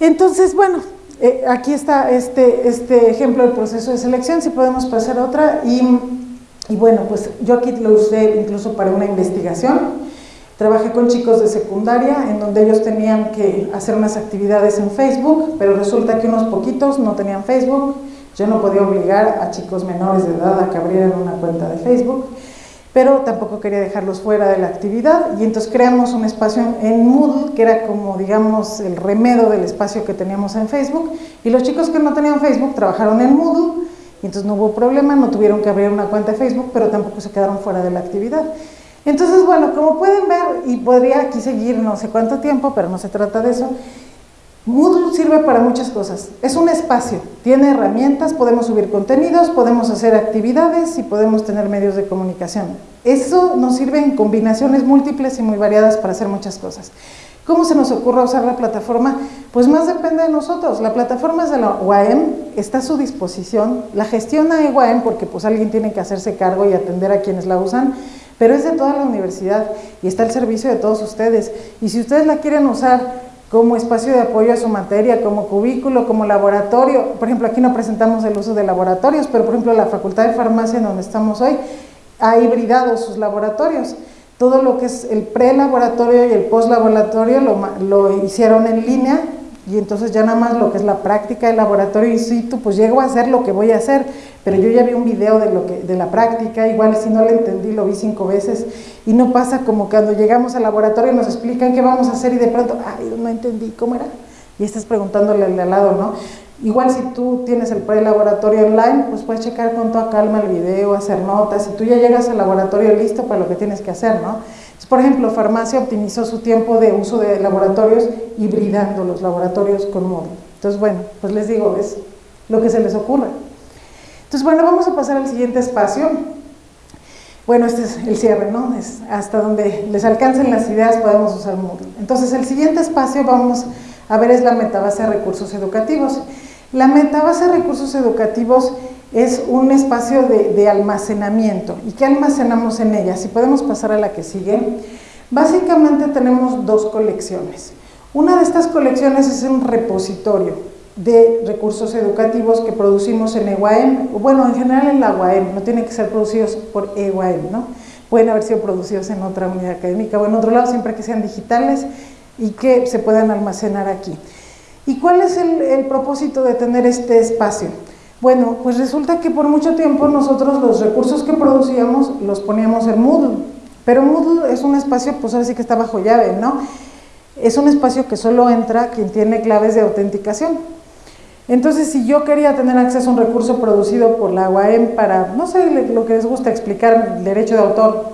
Entonces, bueno, eh, aquí está este, este ejemplo del proceso de selección, si podemos pasar a otra. Y, y bueno, pues yo aquí lo usé incluso para una investigación. Trabajé con chicos de secundaria en donde ellos tenían que hacer unas actividades en Facebook, pero resulta que unos poquitos no tenían Facebook. Yo no podía obligar a chicos menores de edad a que abrieran una cuenta de Facebook pero tampoco quería dejarlos fuera de la actividad y entonces creamos un espacio en Moodle que era como digamos el remedio del espacio que teníamos en Facebook y los chicos que no tenían Facebook trabajaron en Moodle y entonces no hubo problema, no tuvieron que abrir una cuenta de Facebook pero tampoco se quedaron fuera de la actividad. Entonces bueno, como pueden ver y podría aquí seguir no sé cuánto tiempo pero no se trata de eso, Moodle sirve para muchas cosas. Es un espacio, tiene herramientas, podemos subir contenidos, podemos hacer actividades y podemos tener medios de comunicación. Eso nos sirve en combinaciones múltiples y muy variadas para hacer muchas cosas. ¿Cómo se nos ocurre usar la plataforma? Pues más depende de nosotros. La plataforma es de la UAM, está a su disposición, la gestiona UAM porque pues alguien tiene que hacerse cargo y atender a quienes la usan, pero es de toda la universidad y está al servicio de todos ustedes. Y si ustedes la quieren usar como espacio de apoyo a su materia, como cubículo, como laboratorio. Por ejemplo, aquí no presentamos el uso de laboratorios, pero por ejemplo la Facultad de Farmacia en donde estamos hoy ha hibridado sus laboratorios. Todo lo que es el pre-laboratorio y el post-laboratorio lo, lo hicieron en línea y entonces ya nada más lo que es la práctica del laboratorio in situ, pues llego a hacer lo que voy a hacer, pero yo ya vi un video de, lo que, de la práctica, igual si no lo entendí lo vi cinco veces y no pasa como cuando llegamos al laboratorio y nos explican qué vamos a hacer y de pronto, ay, no entendí, ¿cómo era? Y estás preguntándole al al lado, ¿no? Igual si tú tienes el pre-laboratorio online, pues puedes checar con toda calma el video, hacer notas, y tú ya llegas al laboratorio listo para lo que tienes que hacer, ¿no? Por ejemplo, Farmacia optimizó su tiempo de uso de laboratorios hibridando los laboratorios con móvil. Entonces, bueno, pues les digo, es lo que se les ocurre. Entonces, bueno, vamos a pasar al siguiente espacio. Bueno, este es el cierre, ¿no? Es hasta donde les alcancen las ideas podemos usar Moodle. Entonces, el siguiente espacio vamos a ver es la metabase de recursos educativos. La metabase de recursos educativos es un espacio de, almacenamiento. ¿Y qué almacenamos en ella? Si podemos pasar a la que sigue. Básicamente tenemos dos colecciones. Una de estas colecciones es un repositorio de recursos educativos que producimos en EUAM, bueno, en general en la UAM, no tienen que ser producidos por EUAM, ¿no? Pueden haber sido producidos en otra unidad académica o en otro lado, siempre que sean digitales y que se puedan almacenar aquí. ¿Y cuál es el propósito de tener este espacio? Bueno, pues resulta que por mucho tiempo nosotros los recursos que producíamos los poníamos en Moodle, pero Moodle es un espacio, pues ahora sí que está bajo llave, ¿no? Es un espacio que solo entra quien tiene claves de autenticación. Entonces, si yo quería tener acceso a un recurso producido por la UAM para, no sé, lo que les gusta explicar, derecho de autor,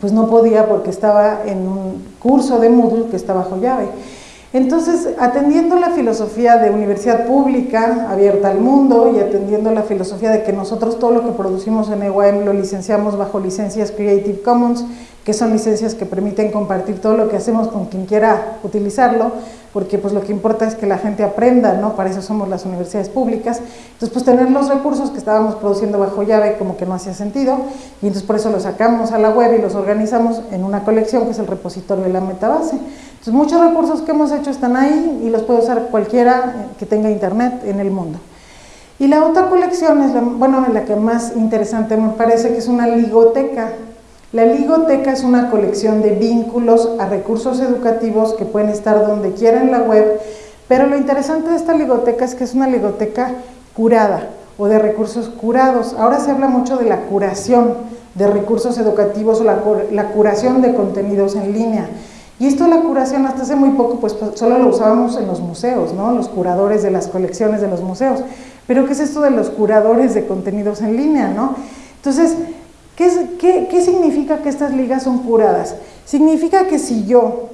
pues no podía porque estaba en un curso de Moodle que está bajo llave. Entonces, atendiendo la filosofía de universidad pública, abierta al mundo, y atendiendo la filosofía de que nosotros todo lo que producimos en EYM lo licenciamos bajo licencias Creative Commons, que son licencias que permiten compartir todo lo que hacemos con quien quiera utilizarlo, porque pues lo que importa es que la gente aprenda, ¿no? Para eso somos las universidades públicas. Entonces, pues tener los recursos que estábamos produciendo bajo llave como que no hacía sentido, y entonces por eso los sacamos a la web y los organizamos en una colección que es el repositorio de la metabase. Entonces, muchos recursos que hemos hecho están ahí y los puede usar cualquiera que tenga internet en el mundo. Y la otra colección es, bueno, la que más interesante me parece, que es una ligoteca. La ligoteca es una colección de vínculos a recursos educativos que pueden estar donde quiera en la web, pero lo interesante de esta ligoteca es que es una ligoteca curada o de recursos curados. Ahora se habla mucho de la curación de recursos educativos o la, curación de contenidos en línea. Y esto de la curación hasta hace muy poco pues, pues solo lo usábamos en los museos, ¿no? Los curadores de las colecciones de los museos. Pero ¿qué es esto de los curadores de contenidos en línea, no? Entonces, ¿qué, significa que estas ligas son curadas? Significa que si yo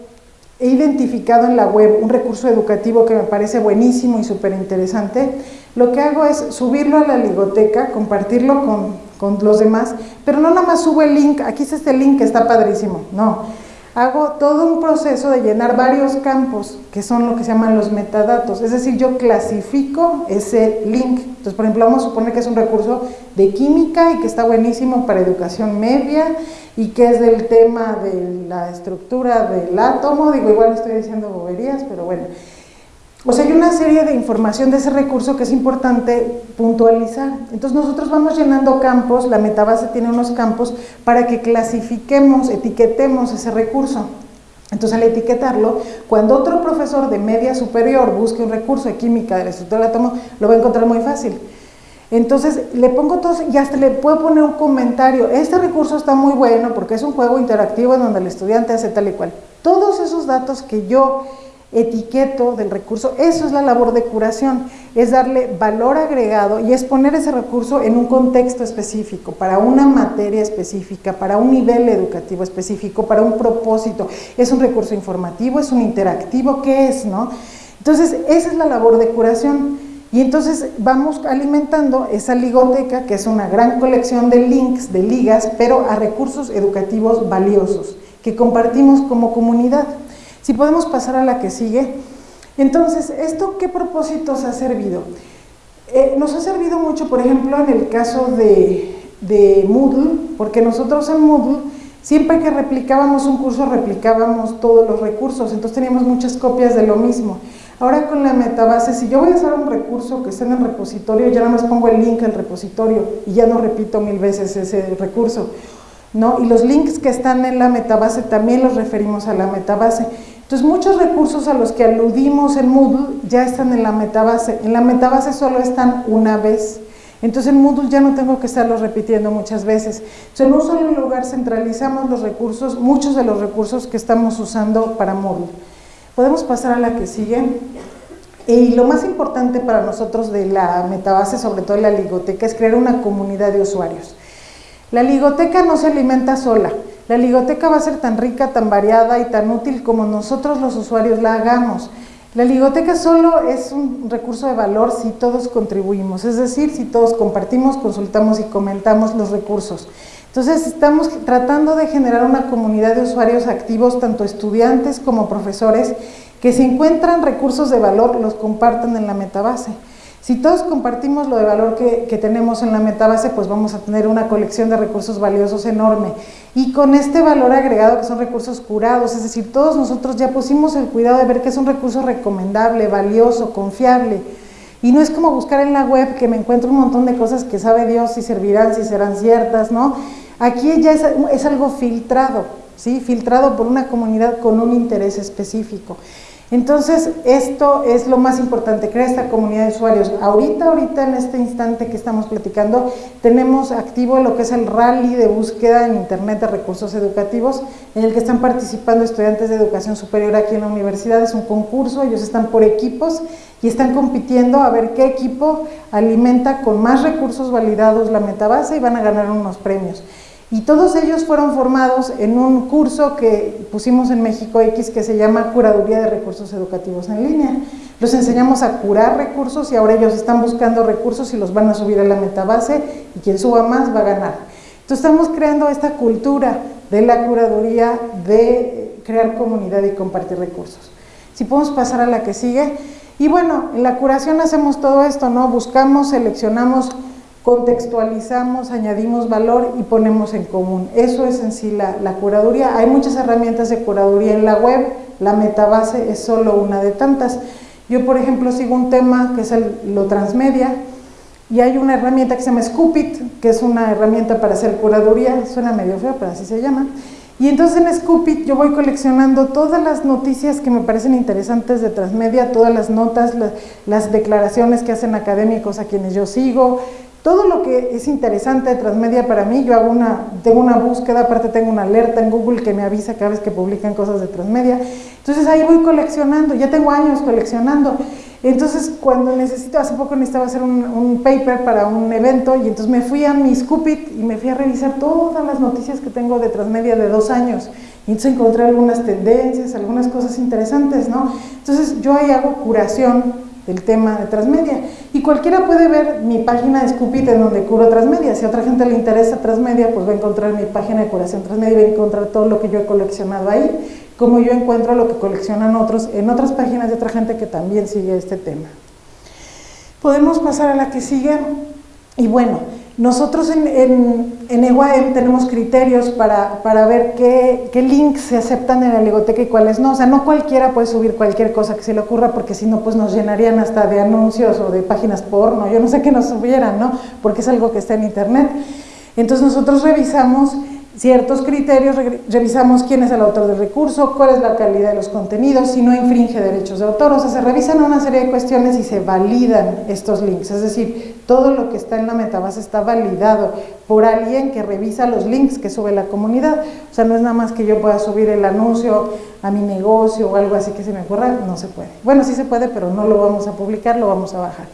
he identificado en la web un recurso educativo que me parece buenísimo y súper interesante, lo que hago es subirlo a la ligoteca, compartirlo con, con los demás, pero no nada más subo el link, aquí está este link que está padrísimo, no hago todo un proceso de llenar varios campos, que son lo que se llaman los metadatos, es decir, yo clasifico ese link. Entonces, por ejemplo, vamos a suponer que es un recurso de química y que está buenísimo para educación media y que es del tema de la estructura del átomo, digo, igual estoy diciendo boberías, pero bueno. O sea, hay una serie de información de ese recurso que es importante puntualizar. Entonces nosotros vamos llenando campos, la metabase tiene unos campos para que clasifiquemos, etiquetemos ese recurso. Entonces al etiquetarlo, cuando otro profesor de media superior busque un recurso de química de la estructura del átomo, lo va a encontrar muy fácil. Entonces le pongo todo y hasta le puedo poner un comentario. Este recurso está muy bueno porque es un juego interactivo en donde el estudiante hace tal y cual. Todos esos datos que yo etiqueto del recurso, eso es la labor de curación, es darle valor agregado y es poner ese recurso en un contexto específico, para una materia específica, para un nivel educativo específico, para un propósito. Es un recurso informativo, es un interactivo, ¿qué es? no? Entonces, esa es la labor de curación. Y entonces vamos alimentando esa ligoteca, que es una gran colección de links, de ligas, pero a recursos educativos valiosos, que compartimos como comunidad. Si podemos pasar a la que sigue. Entonces, ¿esto qué propósitos ha servido? Eh, nos ha servido mucho, por ejemplo, en el caso de, Moodle, porque nosotros en Moodle, siempre que replicábamos un curso, replicábamos todos los recursos, entonces teníamos muchas copias de lo mismo. Ahora con la metabase, si yo voy a usar un recurso que está en el repositorio, ya nada más pongo el link al repositorio y ya no repito mil veces ese recurso. ¿no? Y los links que están en la metabase también los referimos a la metabase. Entonces, muchos recursos a los que aludimos en Moodle ya están en la metabase. En la metabase solo están una vez. Entonces, en Moodle ya no tengo que estarlos repitiendo muchas veces. Entonces, en un solo lugar centralizamos los recursos, muchos de los recursos que estamos usando para Moodle. Podemos pasar a la que sigue. Y lo más importante para nosotros de la metabase, sobre todo en la ligoteca, es crear una comunidad de usuarios. La ligoteca no se alimenta sola. La ligoteca va a ser tan rica, tan variada y tan útil como nosotros los usuarios la hagamos. La ligoteca solo es un recurso de valor si todos contribuimos, es decir, si todos compartimos, consultamos y comentamos los recursos. Entonces estamos tratando de generar una comunidad de usuarios activos, tanto estudiantes como profesores, que si encuentran recursos de valor los compartan en la metabase. Si todos compartimos lo de valor que, tenemos en la metabase, pues vamos a tener una colección de recursos valiosos enorme. Y con este valor agregado que son recursos curados, es decir, todos nosotros ya pusimos el cuidado de ver que es un recurso recomendable, valioso, confiable. Y no es como buscar en la web que me encuentro un montón de cosas que sabe Dios si servirán, si serán ciertas, ¿no? Aquí ya es, es algo filtrado, ¿sí? Filtrado por una comunidad con un interés específico. Entonces, esto es lo más importante, crear esta comunidad de usuarios. Ahorita, ahorita en este instante que estamos platicando, tenemos activo lo que es el rally de búsqueda en Internet de recursos educativos, en el que están participando estudiantes de educación superior aquí en la universidad. Es un concurso, ellos están por equipos y están compitiendo a ver qué equipo alimenta con más recursos validados la metabase y van a ganar unos premios. Y todos ellos fueron formados en un curso que pusimos en México X que se llama Curaduría de Recursos Educativos en Línea. Los enseñamos a curar recursos y ahora ellos están buscando recursos y los van a subir a la metabase y quien suba más va a ganar. Entonces estamos creando esta cultura de la curaduría de crear comunidad y compartir recursos. Si podemos pasar a la que sigue. Y bueno, en la curación hacemos todo esto, ¿no? Buscamos, seleccionamos contextualizamos, añadimos valor y ponemos en común. Eso es en sí la, curaduría. Hay muchas herramientas de curaduría en la web, la metabase es solo una de tantas. Yo, por ejemplo, sigo un tema que es el, lo transmedia y hay una herramienta que se llama Scoopit, que es una herramienta para hacer curaduría, suena medio feo, pero así se llama. Y entonces en Scoopit yo voy coleccionando todas las noticias que me parecen interesantes de transmedia, todas las notas, las declaraciones que hacen académicos a quienes yo sigo, todo lo que es interesante de Transmedia para mí, yo hago una, tengo una búsqueda, aparte tengo una alerta en Google que me avisa cada vez que publican cosas de Transmedia. Entonces ahí voy coleccionando, ya tengo años coleccionando. Entonces cuando necesito, hace poco necesitaba hacer un, paper para un evento y entonces me fui a mi Scoopit y me fui a revisar todas las noticias que tengo de Transmedia de dos años. Y entonces encontré algunas tendencias, algunas cosas interesantes, ¿no? Entonces yo ahí hago curación el tema de transmedia. Y cualquiera puede ver mi página de Scoopit en donde curo transmedia. Si a otra gente le interesa transmedia, pues va a encontrar mi página de curación transmedia y va a encontrar todo lo que yo he coleccionado ahí, como yo encuentro lo que coleccionan otros en otras páginas de otra gente que también sigue este tema. Podemos pasar a la que sigue. Y bueno, nosotros en, en, en EYM tenemos criterios para, para ver qué, qué, links se aceptan en la ligoteca y cuáles no. O sea, no cualquiera puede subir cualquier cosa que se le ocurra porque si no, pues nos llenarían hasta de anuncios o de páginas porno. Yo no sé qué nos subieran, ¿no? Porque es algo que está en internet. Entonces nosotros revisamos ciertos criterios, revisamos quién es el autor del recurso, cuál es la calidad de los contenidos, si no infringe derechos de autor, o sea, se revisan una serie de cuestiones y se validan estos links, es decir, todo lo que está en la metabase está validado por alguien que revisa los links que sube la comunidad, o sea, no es nada más que yo pueda subir el anuncio a mi negocio o algo así que se me ocurra, no se puede. Bueno, sí se puede, pero no lo vamos a publicar, lo vamos a bajar.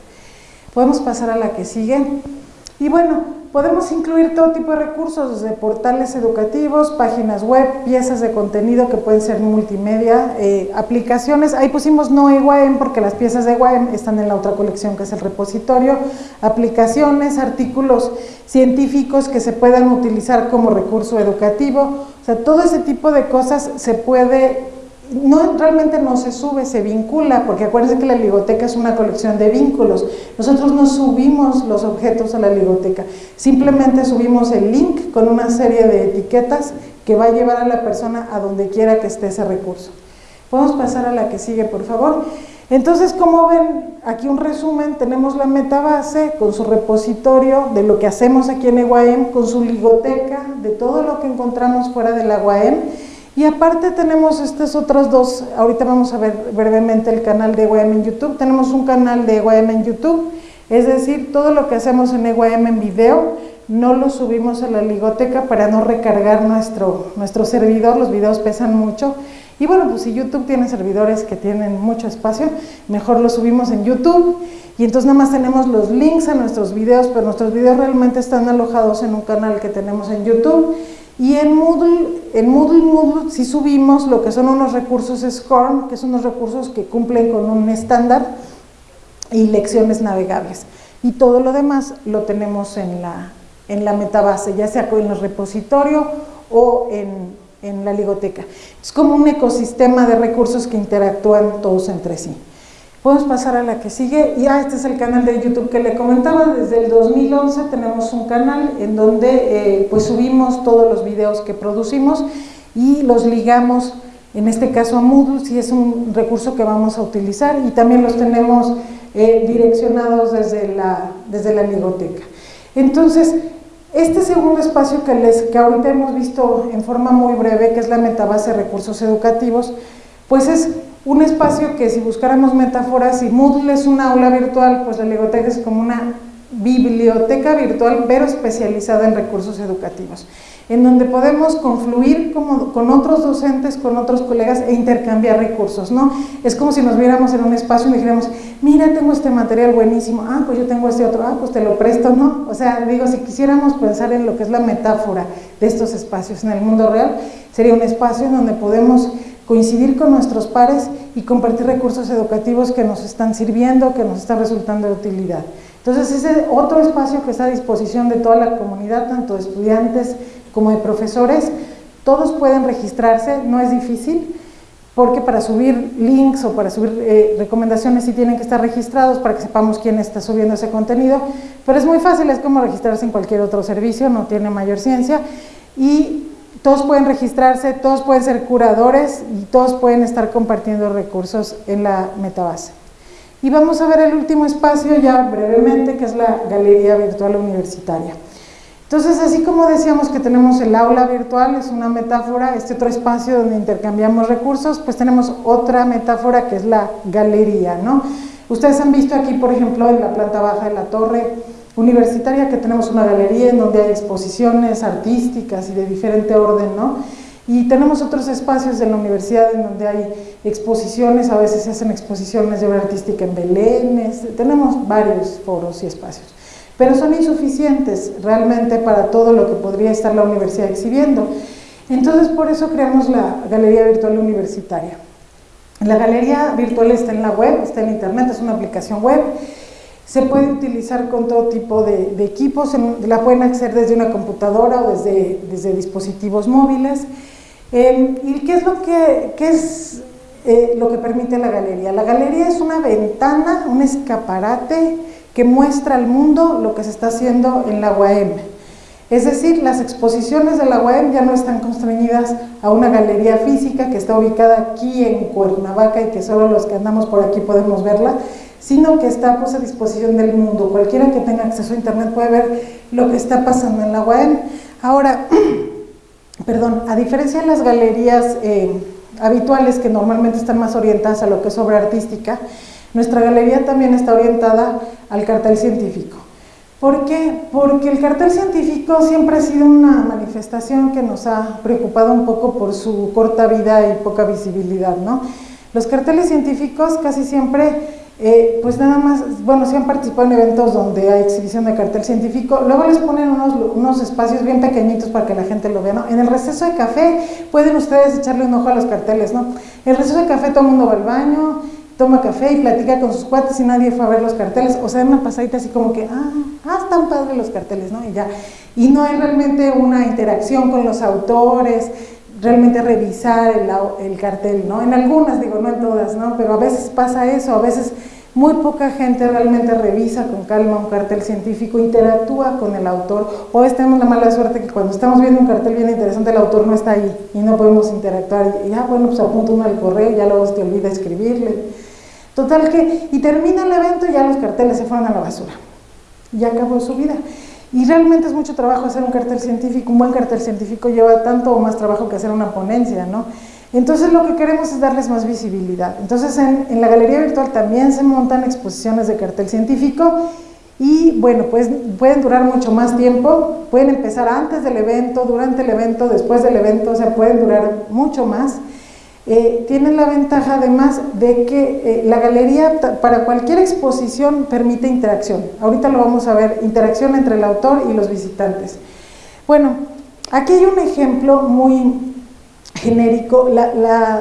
Podemos pasar a la que sigue. Y bueno, podemos incluir todo tipo de recursos, desde portales educativos, páginas web, piezas de contenido que pueden ser multimedia, eh, aplicaciones. Ahí pusimos no EYM porque las piezas de EYM están en la otra colección que es el repositorio. Aplicaciones, artículos científicos que se puedan utilizar como recurso educativo. O sea, todo ese tipo de cosas se puede no, realmente no se sube, se vincula, porque acuérdense que la ligoteca es una colección de vínculos. Nosotros no subimos los objetos a la ligoteca, simplemente subimos el link con una serie de etiquetas que va a llevar a la persona a donde quiera que esté ese recurso. Podemos pasar a la que sigue, por favor. Entonces, como ven, aquí un resumen, tenemos la metabase con su repositorio de lo que hacemos aquí en EYM, con su ligoteca, de todo lo que encontramos fuera de la UAM, y aparte tenemos estas otras dos, ahorita vamos a ver brevemente el canal de EYM en YouTube, tenemos un canal de EYM en YouTube, es decir, todo lo que hacemos en EYM en video, no lo subimos a la ligoteca para no recargar nuestro, nuestro servidor, los videos pesan mucho, y bueno, pues si YouTube tiene servidores que tienen mucho espacio, mejor lo subimos en YouTube, y entonces nada más tenemos los links a nuestros videos, pero nuestros videos realmente están alojados en un canal que tenemos en YouTube, y en Moodle, en Moodle, Moodle sí subimos lo que son unos recursos SCORM, que son unos recursos que cumplen con un estándar y lecciones navegables. Y todo lo demás lo tenemos en la, en la metabase, ya sea en el repositorio o en, en la ligoteca. Es como un ecosistema de recursos que interactúan todos entre sí. Podemos pasar a la que sigue. Y ah, este es el canal de YouTube que le comentaba. Desde el 2011 tenemos un canal en donde eh, pues subimos todos los videos que producimos y los ligamos, en este caso a Moodle, si es un recurso que vamos a utilizar y también los tenemos eh, direccionados desde la, desde la biblioteca. Entonces, este segundo espacio que, les, que ahorita hemos visto en forma muy breve, que es la metabase recursos educativos, pues es un espacio que si buscáramos metáforas, si Moodle es una aula virtual, pues la biblioteca es como una biblioteca virtual, pero especializada en recursos educativos en donde podemos confluir como, con otros docentes, con otros colegas e intercambiar recursos, ¿no? Es como si nos viéramos en un espacio y dijéramos, mira, tengo este material buenísimo, ah, pues yo tengo este otro, ah, pues te lo presto, ¿no? O sea, digo, si quisiéramos pensar en lo que es la metáfora de estos espacios en el mundo real, sería un espacio en donde podemos coincidir con nuestros pares y compartir recursos educativos que nos están sirviendo, que nos están resultando de utilidad. Entonces, ese otro espacio que está a disposición de toda la comunidad, tanto de estudiantes, como de profesores, todos pueden registrarse, no es difícil, porque para subir links o para subir eh, recomendaciones sí tienen que estar registrados para que sepamos quién está subiendo ese contenido, pero es muy fácil, es como registrarse en cualquier otro servicio, no tiene mayor ciencia, y todos pueden registrarse, todos pueden ser curadores y todos pueden estar compartiendo recursos en la metabase. Y vamos a ver el último espacio ya brevemente, que es la Galería Virtual Universitaria. Entonces, así como decíamos que tenemos el aula virtual, es una metáfora, este otro espacio donde intercambiamos recursos, pues tenemos otra metáfora que es la galería, ¿no? Ustedes han visto aquí, por ejemplo, en la planta baja de la torre universitaria que tenemos una galería en donde hay exposiciones artísticas y de diferente orden, ¿no? Y tenemos otros espacios de la universidad en donde hay exposiciones, a veces se hacen exposiciones de obra artística en Belén, tenemos varios foros y espacios pero son insuficientes realmente para todo lo que podría estar la universidad exhibiendo. Entonces, por eso creamos la Galería Virtual Universitaria. La galería virtual está en la web, está en internet, es una aplicación web. Se puede utilizar con todo tipo de, equipos, la pueden acceder desde una computadora o desde, desde dispositivos móviles. Em, ¿Y qué es, lo que, qué es eh, lo que permite la galería? La galería es una ventana, un escaparate que muestra al mundo lo que se está haciendo en la UAM. Es decir, las exposiciones de la UAM ya no están constreñidas a una galería física que está ubicada aquí en Cuernavaca y que solo los que andamos por aquí podemos verla, sino que está pues, a disposición del mundo. Cualquiera que tenga acceso a internet puede ver lo que está pasando en la UAM. Ahora, *clears throat* perdón, a diferencia de las galerías eh, habituales que normalmente están más orientadas a lo que es obra artística, nuestra galería también está orientada al cartel científico. ¿Por qué? Porque el cartel científico siempre ha sido una manifestación que nos ha preocupado un poco por su corta vida y poca visibilidad, ¿no? Los carteles científicos casi siempre, eh, pues nada más, bueno, sí han participado en eventos donde hay exhibición de cartel científico, luego les ponen unos, unos espacios bien pequeñitos para que la gente lo vea, ¿no? En el receso de café pueden ustedes echarle un ojo a los carteles, ¿no? En el receso de café todo el mundo va al baño, toma café y platica con sus cuates y nadie fue a ver los carteles, o sea, una pasadita así como que, ah, ah, están padres los carteles, ¿no? Y ya, y no hay realmente una interacción con los autores, realmente revisar el, el cartel, ¿no? En algunas, digo, no en todas, ¿no? Pero a veces pasa eso, a veces muy poca gente realmente revisa con calma un cartel científico, interactúa con el autor, veces tenemos la mala suerte que cuando estamos viendo un cartel bien interesante el autor no está ahí y no podemos interactuar, y ya, bueno, pues apunta uno al correo, ya luego te olvida escribirle, Total que, y termina el evento y ya los carteles se fueron a la basura. Ya acabó su vida. Y realmente es mucho trabajo hacer un cartel científico, un buen cartel científico lleva tanto o más trabajo que hacer una ponencia, ¿no? Entonces lo que queremos es darles más visibilidad. Entonces en, en la galería virtual también se montan exposiciones de cartel científico y bueno, pues pueden durar mucho más tiempo, pueden empezar antes del evento, durante el evento, después del evento, o sea, pueden durar mucho más. Eh, tienen la ventaja además de que eh, la galería para cualquier exposición permite interacción. Ahorita lo vamos a ver, interacción entre el autor y los visitantes. Bueno, aquí hay un ejemplo muy genérico.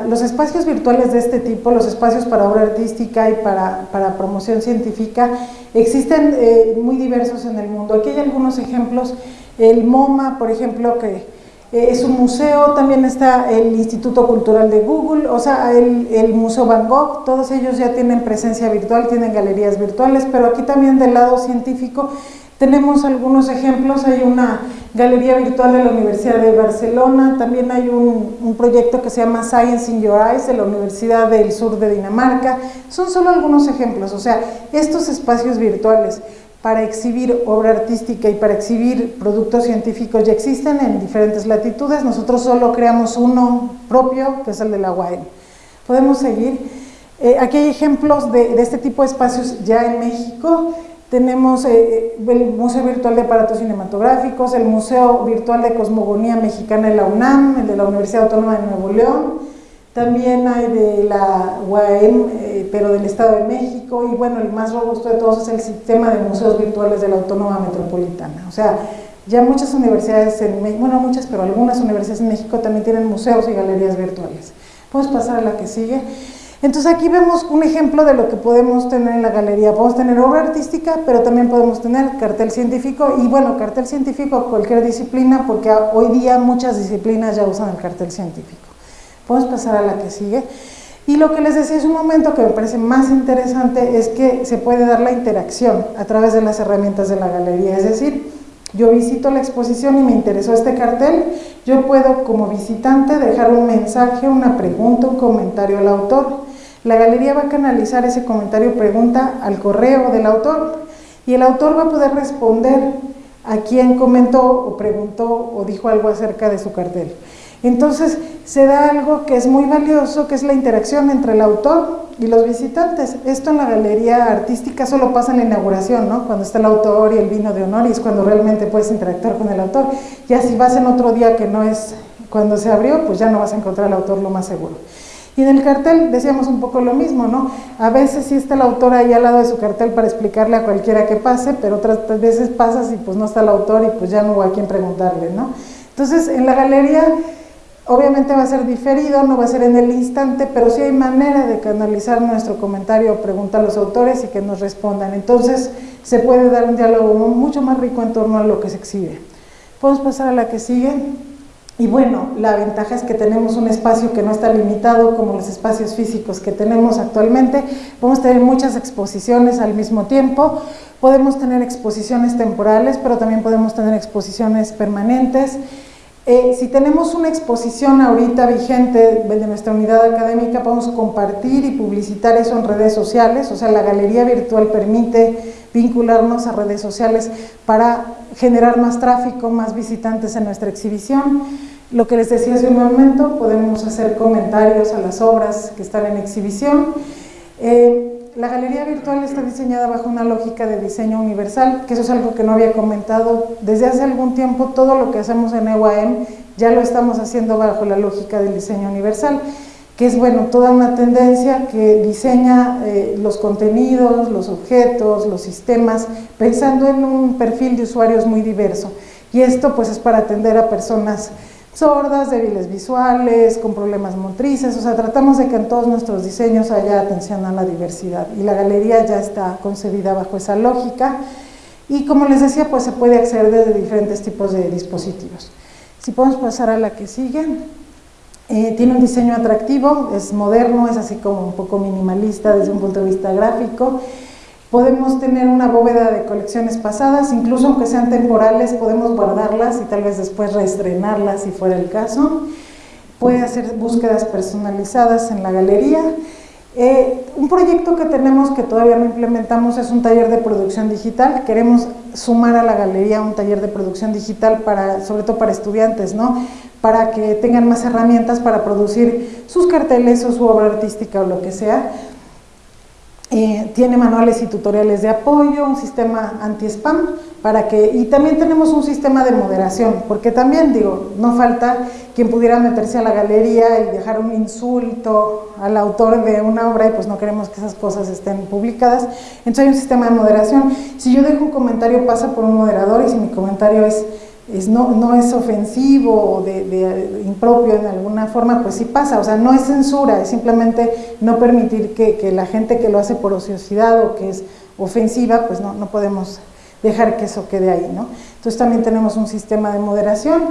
los espacios virtuales de este tipo, los espacios para obra artística y para, promoción científica, existen eh, muy diversos en el mundo. Aquí hay algunos ejemplos. El MoMA, por ejemplo, que eh, es un museo, también está el Instituto Cultural de Google, o sea, el, el, Museo Van Gogh, todos ellos ya tienen presencia virtual, tienen galerías virtuales, pero aquí también del lado científico tenemos algunos ejemplos, hay una galería virtual de la Universidad de Barcelona, también hay un, un, proyecto que se llama Science in Your Eyes de la Universidad del Sur de Dinamarca, son solo algunos ejemplos, o sea, estos espacios virtuales para exhibir obra artística y para exhibir productos científicos ya existen en diferentes latitudes, nosotros solo creamos uno propio, que es el de la. Podemos seguir. Eh, aquí hay ejemplos de, este tipo de espacios ya en México. tenemos eh, el Museo Virtual de Aparatos Cinematográficos, el Museo Virtual de Cosmogonía Mexicana de la UNAM, el de la Universidad Autónoma de Nuevo León, también hay de la UAM, eh, pero del Estado de México, y bueno, el más robusto de todos es el sistema de museos virtuales de la Autónoma Metropolitana. O sea, ya muchas universidades en México, bueno, muchas, pero algunas universidades en México también tienen museos y galerías virtuales. Podemos pasar a la que sigue. Entonces aquí vemos un ejemplo de lo que podemos tener en la galería. Podemos tener obra artística, pero también podemos tener cartel científico y bueno, cartel científico cualquier disciplina, porque hoy día muchas disciplinas ya usan el cartel científico. Podemos pasar a la que sigue. Y lo que les decía hace un momento que me parece más interesante es que se puede dar la interacción a través de las herramientas de la galería, es decir, yo visito la exposición y me interesó este cartel, yo puedo como visitante dejar un mensaje, una pregunta, un comentario al autor la galería va a canalizar ese comentario pregunta al correo del autor y el autor va a poder responder a quien comentó o preguntó o dijo algo acerca de su cartel. Entonces se da algo que es muy valioso, que es la interacción entre el autor y los visitantes. Esto en la galería artística solo pasa en la inauguración, ¿no? Cuando está el autor y el vino de honor y es cuando realmente puedes interactuar con el autor. Ya si vas en otro día que no es cuando se abrió, pues ya no vas a encontrar al autor lo más seguro. Y en el cartel decíamos un poco lo mismo, ¿no? A veces sí está el autor ahí al lado de su cartel para explicarle a cualquiera que pase, pero otras veces pasas y pues no está el autor y pues ya no hubo a quién preguntarle, ¿no? Entonces, en la galería obviamente va a ser diferido, no va a ser en el instante, pero sí hay manera de canalizar nuestro comentario o pregunta a los autores y que nos respondan. Entonces, se puede dar un diálogo mucho más rico en torno a lo que se exhibe. Podemos pasar a la que sigue. Y bueno, la ventaja es que tenemos un espacio que no está limitado como los espacios físicos que tenemos actualmente. Podemos tener muchas exposiciones al mismo tiempo, podemos tener exposiciones temporales, pero también podemos tener exposiciones permanentes. Eh, si tenemos una exposición ahorita vigente de nuestra unidad académica, podemos compartir y publicitar eso en redes sociales, o sea, la galería virtual permite vincularnos a redes sociales para generar más tráfico, más visitantes en nuestra exhibición. Lo que les decía hace un momento, podemos hacer comentarios a las obras que están en exhibición. Eh, la galería virtual está diseñada bajo una lógica de diseño universal, que eso es algo que no había comentado. Desde hace algún tiempo todo lo que hacemos en EUAM ya lo estamos haciendo bajo la lógica del diseño universal, que es bueno, toda una tendencia que diseña eh, los contenidos, los objetos, los sistemas, pensando en un perfil de usuarios muy diverso. Y esto pues es para atender a personas sordas, débiles visuales, con problemas motrices, o sea, tratamos de que en todos nuestros diseños haya atención a la diversidad y la galería ya está concebida bajo esa lógica y como les decía, pues se puede acceder desde diferentes tipos de dispositivos. Si podemos pasar a la que sigue, eh, tiene un diseño atractivo, es moderno, es así como un poco minimalista desde un punto de vista gráfico, Podemos tener una bóveda de colecciones pasadas, incluso aunque sean temporales, podemos guardarlas y tal vez después reestrenarlas si fuera el caso. Puede hacer búsquedas personalizadas en la galería. Eh, un proyecto que tenemos que todavía no implementamos es un taller de producción digital. Queremos sumar a la galería un taller de producción digital, para, sobre todo para estudiantes, ¿no? para que tengan más herramientas para producir sus carteles o su obra artística o lo que sea eh, tiene manuales y tutoriales de apoyo, un sistema anti-spam para que, y también tenemos un sistema de moderación, porque también digo, no falta quien pudiera meterse a la galería y dejar un insulto al autor de una obra y pues no queremos que esas cosas estén publicadas, entonces hay un sistema de moderación, si yo dejo un comentario pasa por un moderador y si mi comentario es no, es ofensivo o de, impropio en alguna forma, pues sí pasa, o sea, no es censura, es simplemente no permitir que, la gente que lo hace por ociosidad o que es ofensiva, pues no, no podemos dejar que eso quede ahí, ¿no? Entonces también tenemos un sistema de moderación.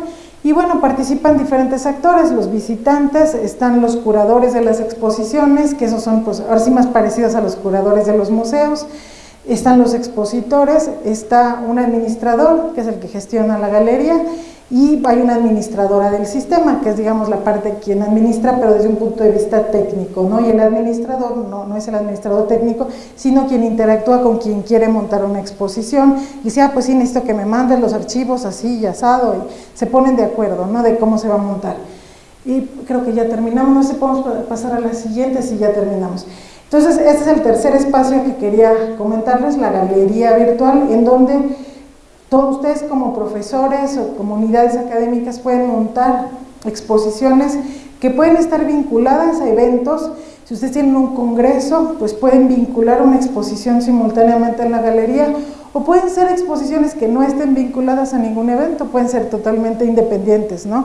Y bueno, participan diferentes actores, los visitantes, están los curadores de las exposiciones, que esos son pues ahora sí más parecidos a los curadores de los museos, están los expositores, está un administrador, que es el que gestiona la galería, y hay una administradora del sistema, que es digamos la parte quien administra, pero desde un punto de vista técnico, ¿no? Y el administrador no, no es el administrador técnico, sino quien interactúa con quien quiere montar una exposición, y dice, ah, pues sí, necesito que me manden los archivos así y asado, y se ponen de acuerdo, ¿no? De cómo se va a montar. Y creo que ya terminamos, no sé, podemos pasar a la siguiente si ya terminamos. Entonces, este es el tercer espacio que quería comentarles, la galería virtual, en donde todos ustedes como profesores o comunidades académicas pueden montar exposiciones que pueden estar vinculadas a eventos. Si ustedes tienen un congreso, pues pueden vincular una exposición simultáneamente en la galería o pueden ser exposiciones que no estén vinculadas a ningún evento, pueden ser totalmente independientes, ¿no?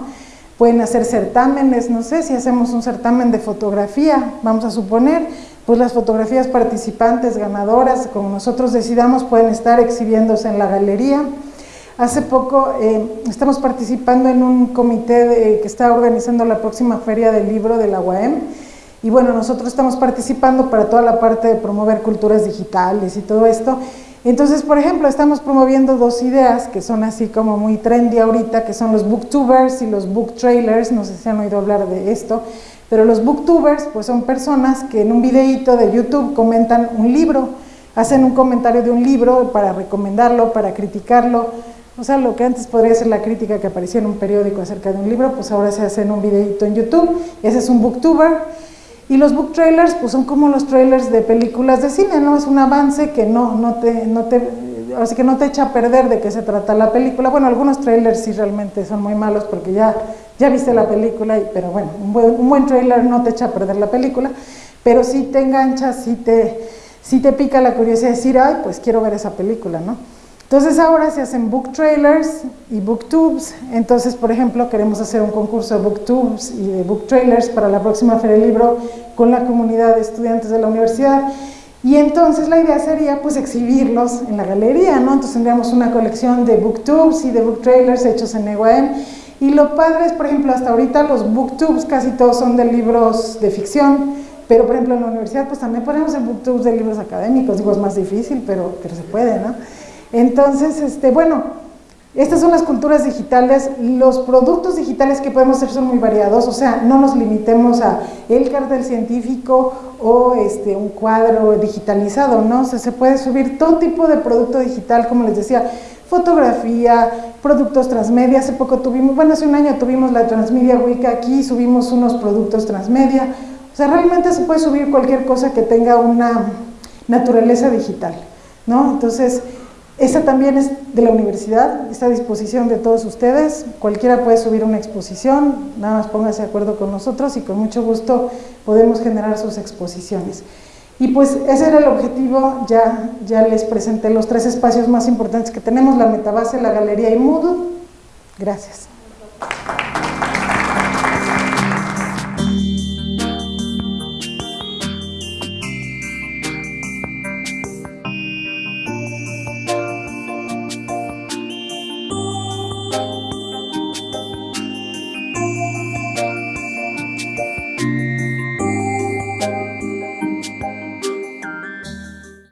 Pueden hacer certámenes, no sé, si hacemos un certamen de fotografía, vamos a suponer, pues las fotografías participantes, ganadoras, como nosotros decidamos, pueden estar exhibiéndose en la galería. Hace poco eh, estamos participando en un comité que está organizando la próxima feria del libro de la UAM y bueno, nosotros estamos participando para toda la parte de promover culturas digitales y todo esto. Entonces, por ejemplo, estamos promoviendo dos ideas que son así como muy trendy ahorita, que son los booktubers y los book trailers, no sé si han oído hablar de esto, pero los booktubers pues son personas que en un videíto de YouTube comentan un libro, hacen un comentario de un libro para recomendarlo, para criticarlo, o sea, lo que antes podría ser la crítica que aparecía en un periódico acerca de un libro, pues ahora se hace en un videíto en YouTube, ese es un booktuber, y los book trailers pues son como los trailers de películas de cine, ¿no? Es un avance que no, no te, no te, así que no te echa a perder de qué se trata la película, bueno, algunos trailers sí realmente son muy malos porque ya ya viste la película, pero bueno, un buen, un trailer no te echa a perder la película, pero sí te engancha, sí te, sí te pica la curiosidad de decir, ay, pues quiero ver esa película, ¿no? Entonces ahora se hacen book trailers y booktubes, entonces por ejemplo queremos hacer un concurso de booktubes y de book trailers para la próxima Feria del Libro con la comunidad de estudiantes de la universidad y entonces la idea sería pues exhibirlos en la galería, ¿no? Entonces tendríamos una colección de booktubes y de book trailers hechos en EUAM y lo padre es, por ejemplo, hasta ahorita los booktubes casi todos son de libros de ficción, pero por ejemplo en la universidad pues también ponemos el booktubes de libros académicos, digo es más difícil, pero, pero se puede, ¿no? Entonces, este, bueno, estas son las culturas digitales, los productos digitales que podemos hacer son muy variados, o sea, no nos limitemos a el cartel científico o este, un cuadro digitalizado, ¿no? O sea, se puede subir todo tipo de producto digital, como les decía, fotografía, productos transmedia, hace poco tuvimos, bueno hace un año tuvimos la Transmedia Week aquí, subimos unos productos transmedia, o sea realmente se puede subir cualquier cosa que tenga una naturaleza digital, ¿no? Entonces, esa también es de la universidad, está a disposición de todos ustedes, cualquiera puede subir una exposición, nada más póngase de acuerdo con nosotros y con mucho gusto podemos generar sus exposiciones. Y pues ese era el objetivo, ya, ya les presenté los tres espacios más importantes que tenemos, la metabase, la galería y Moodle. Gracias.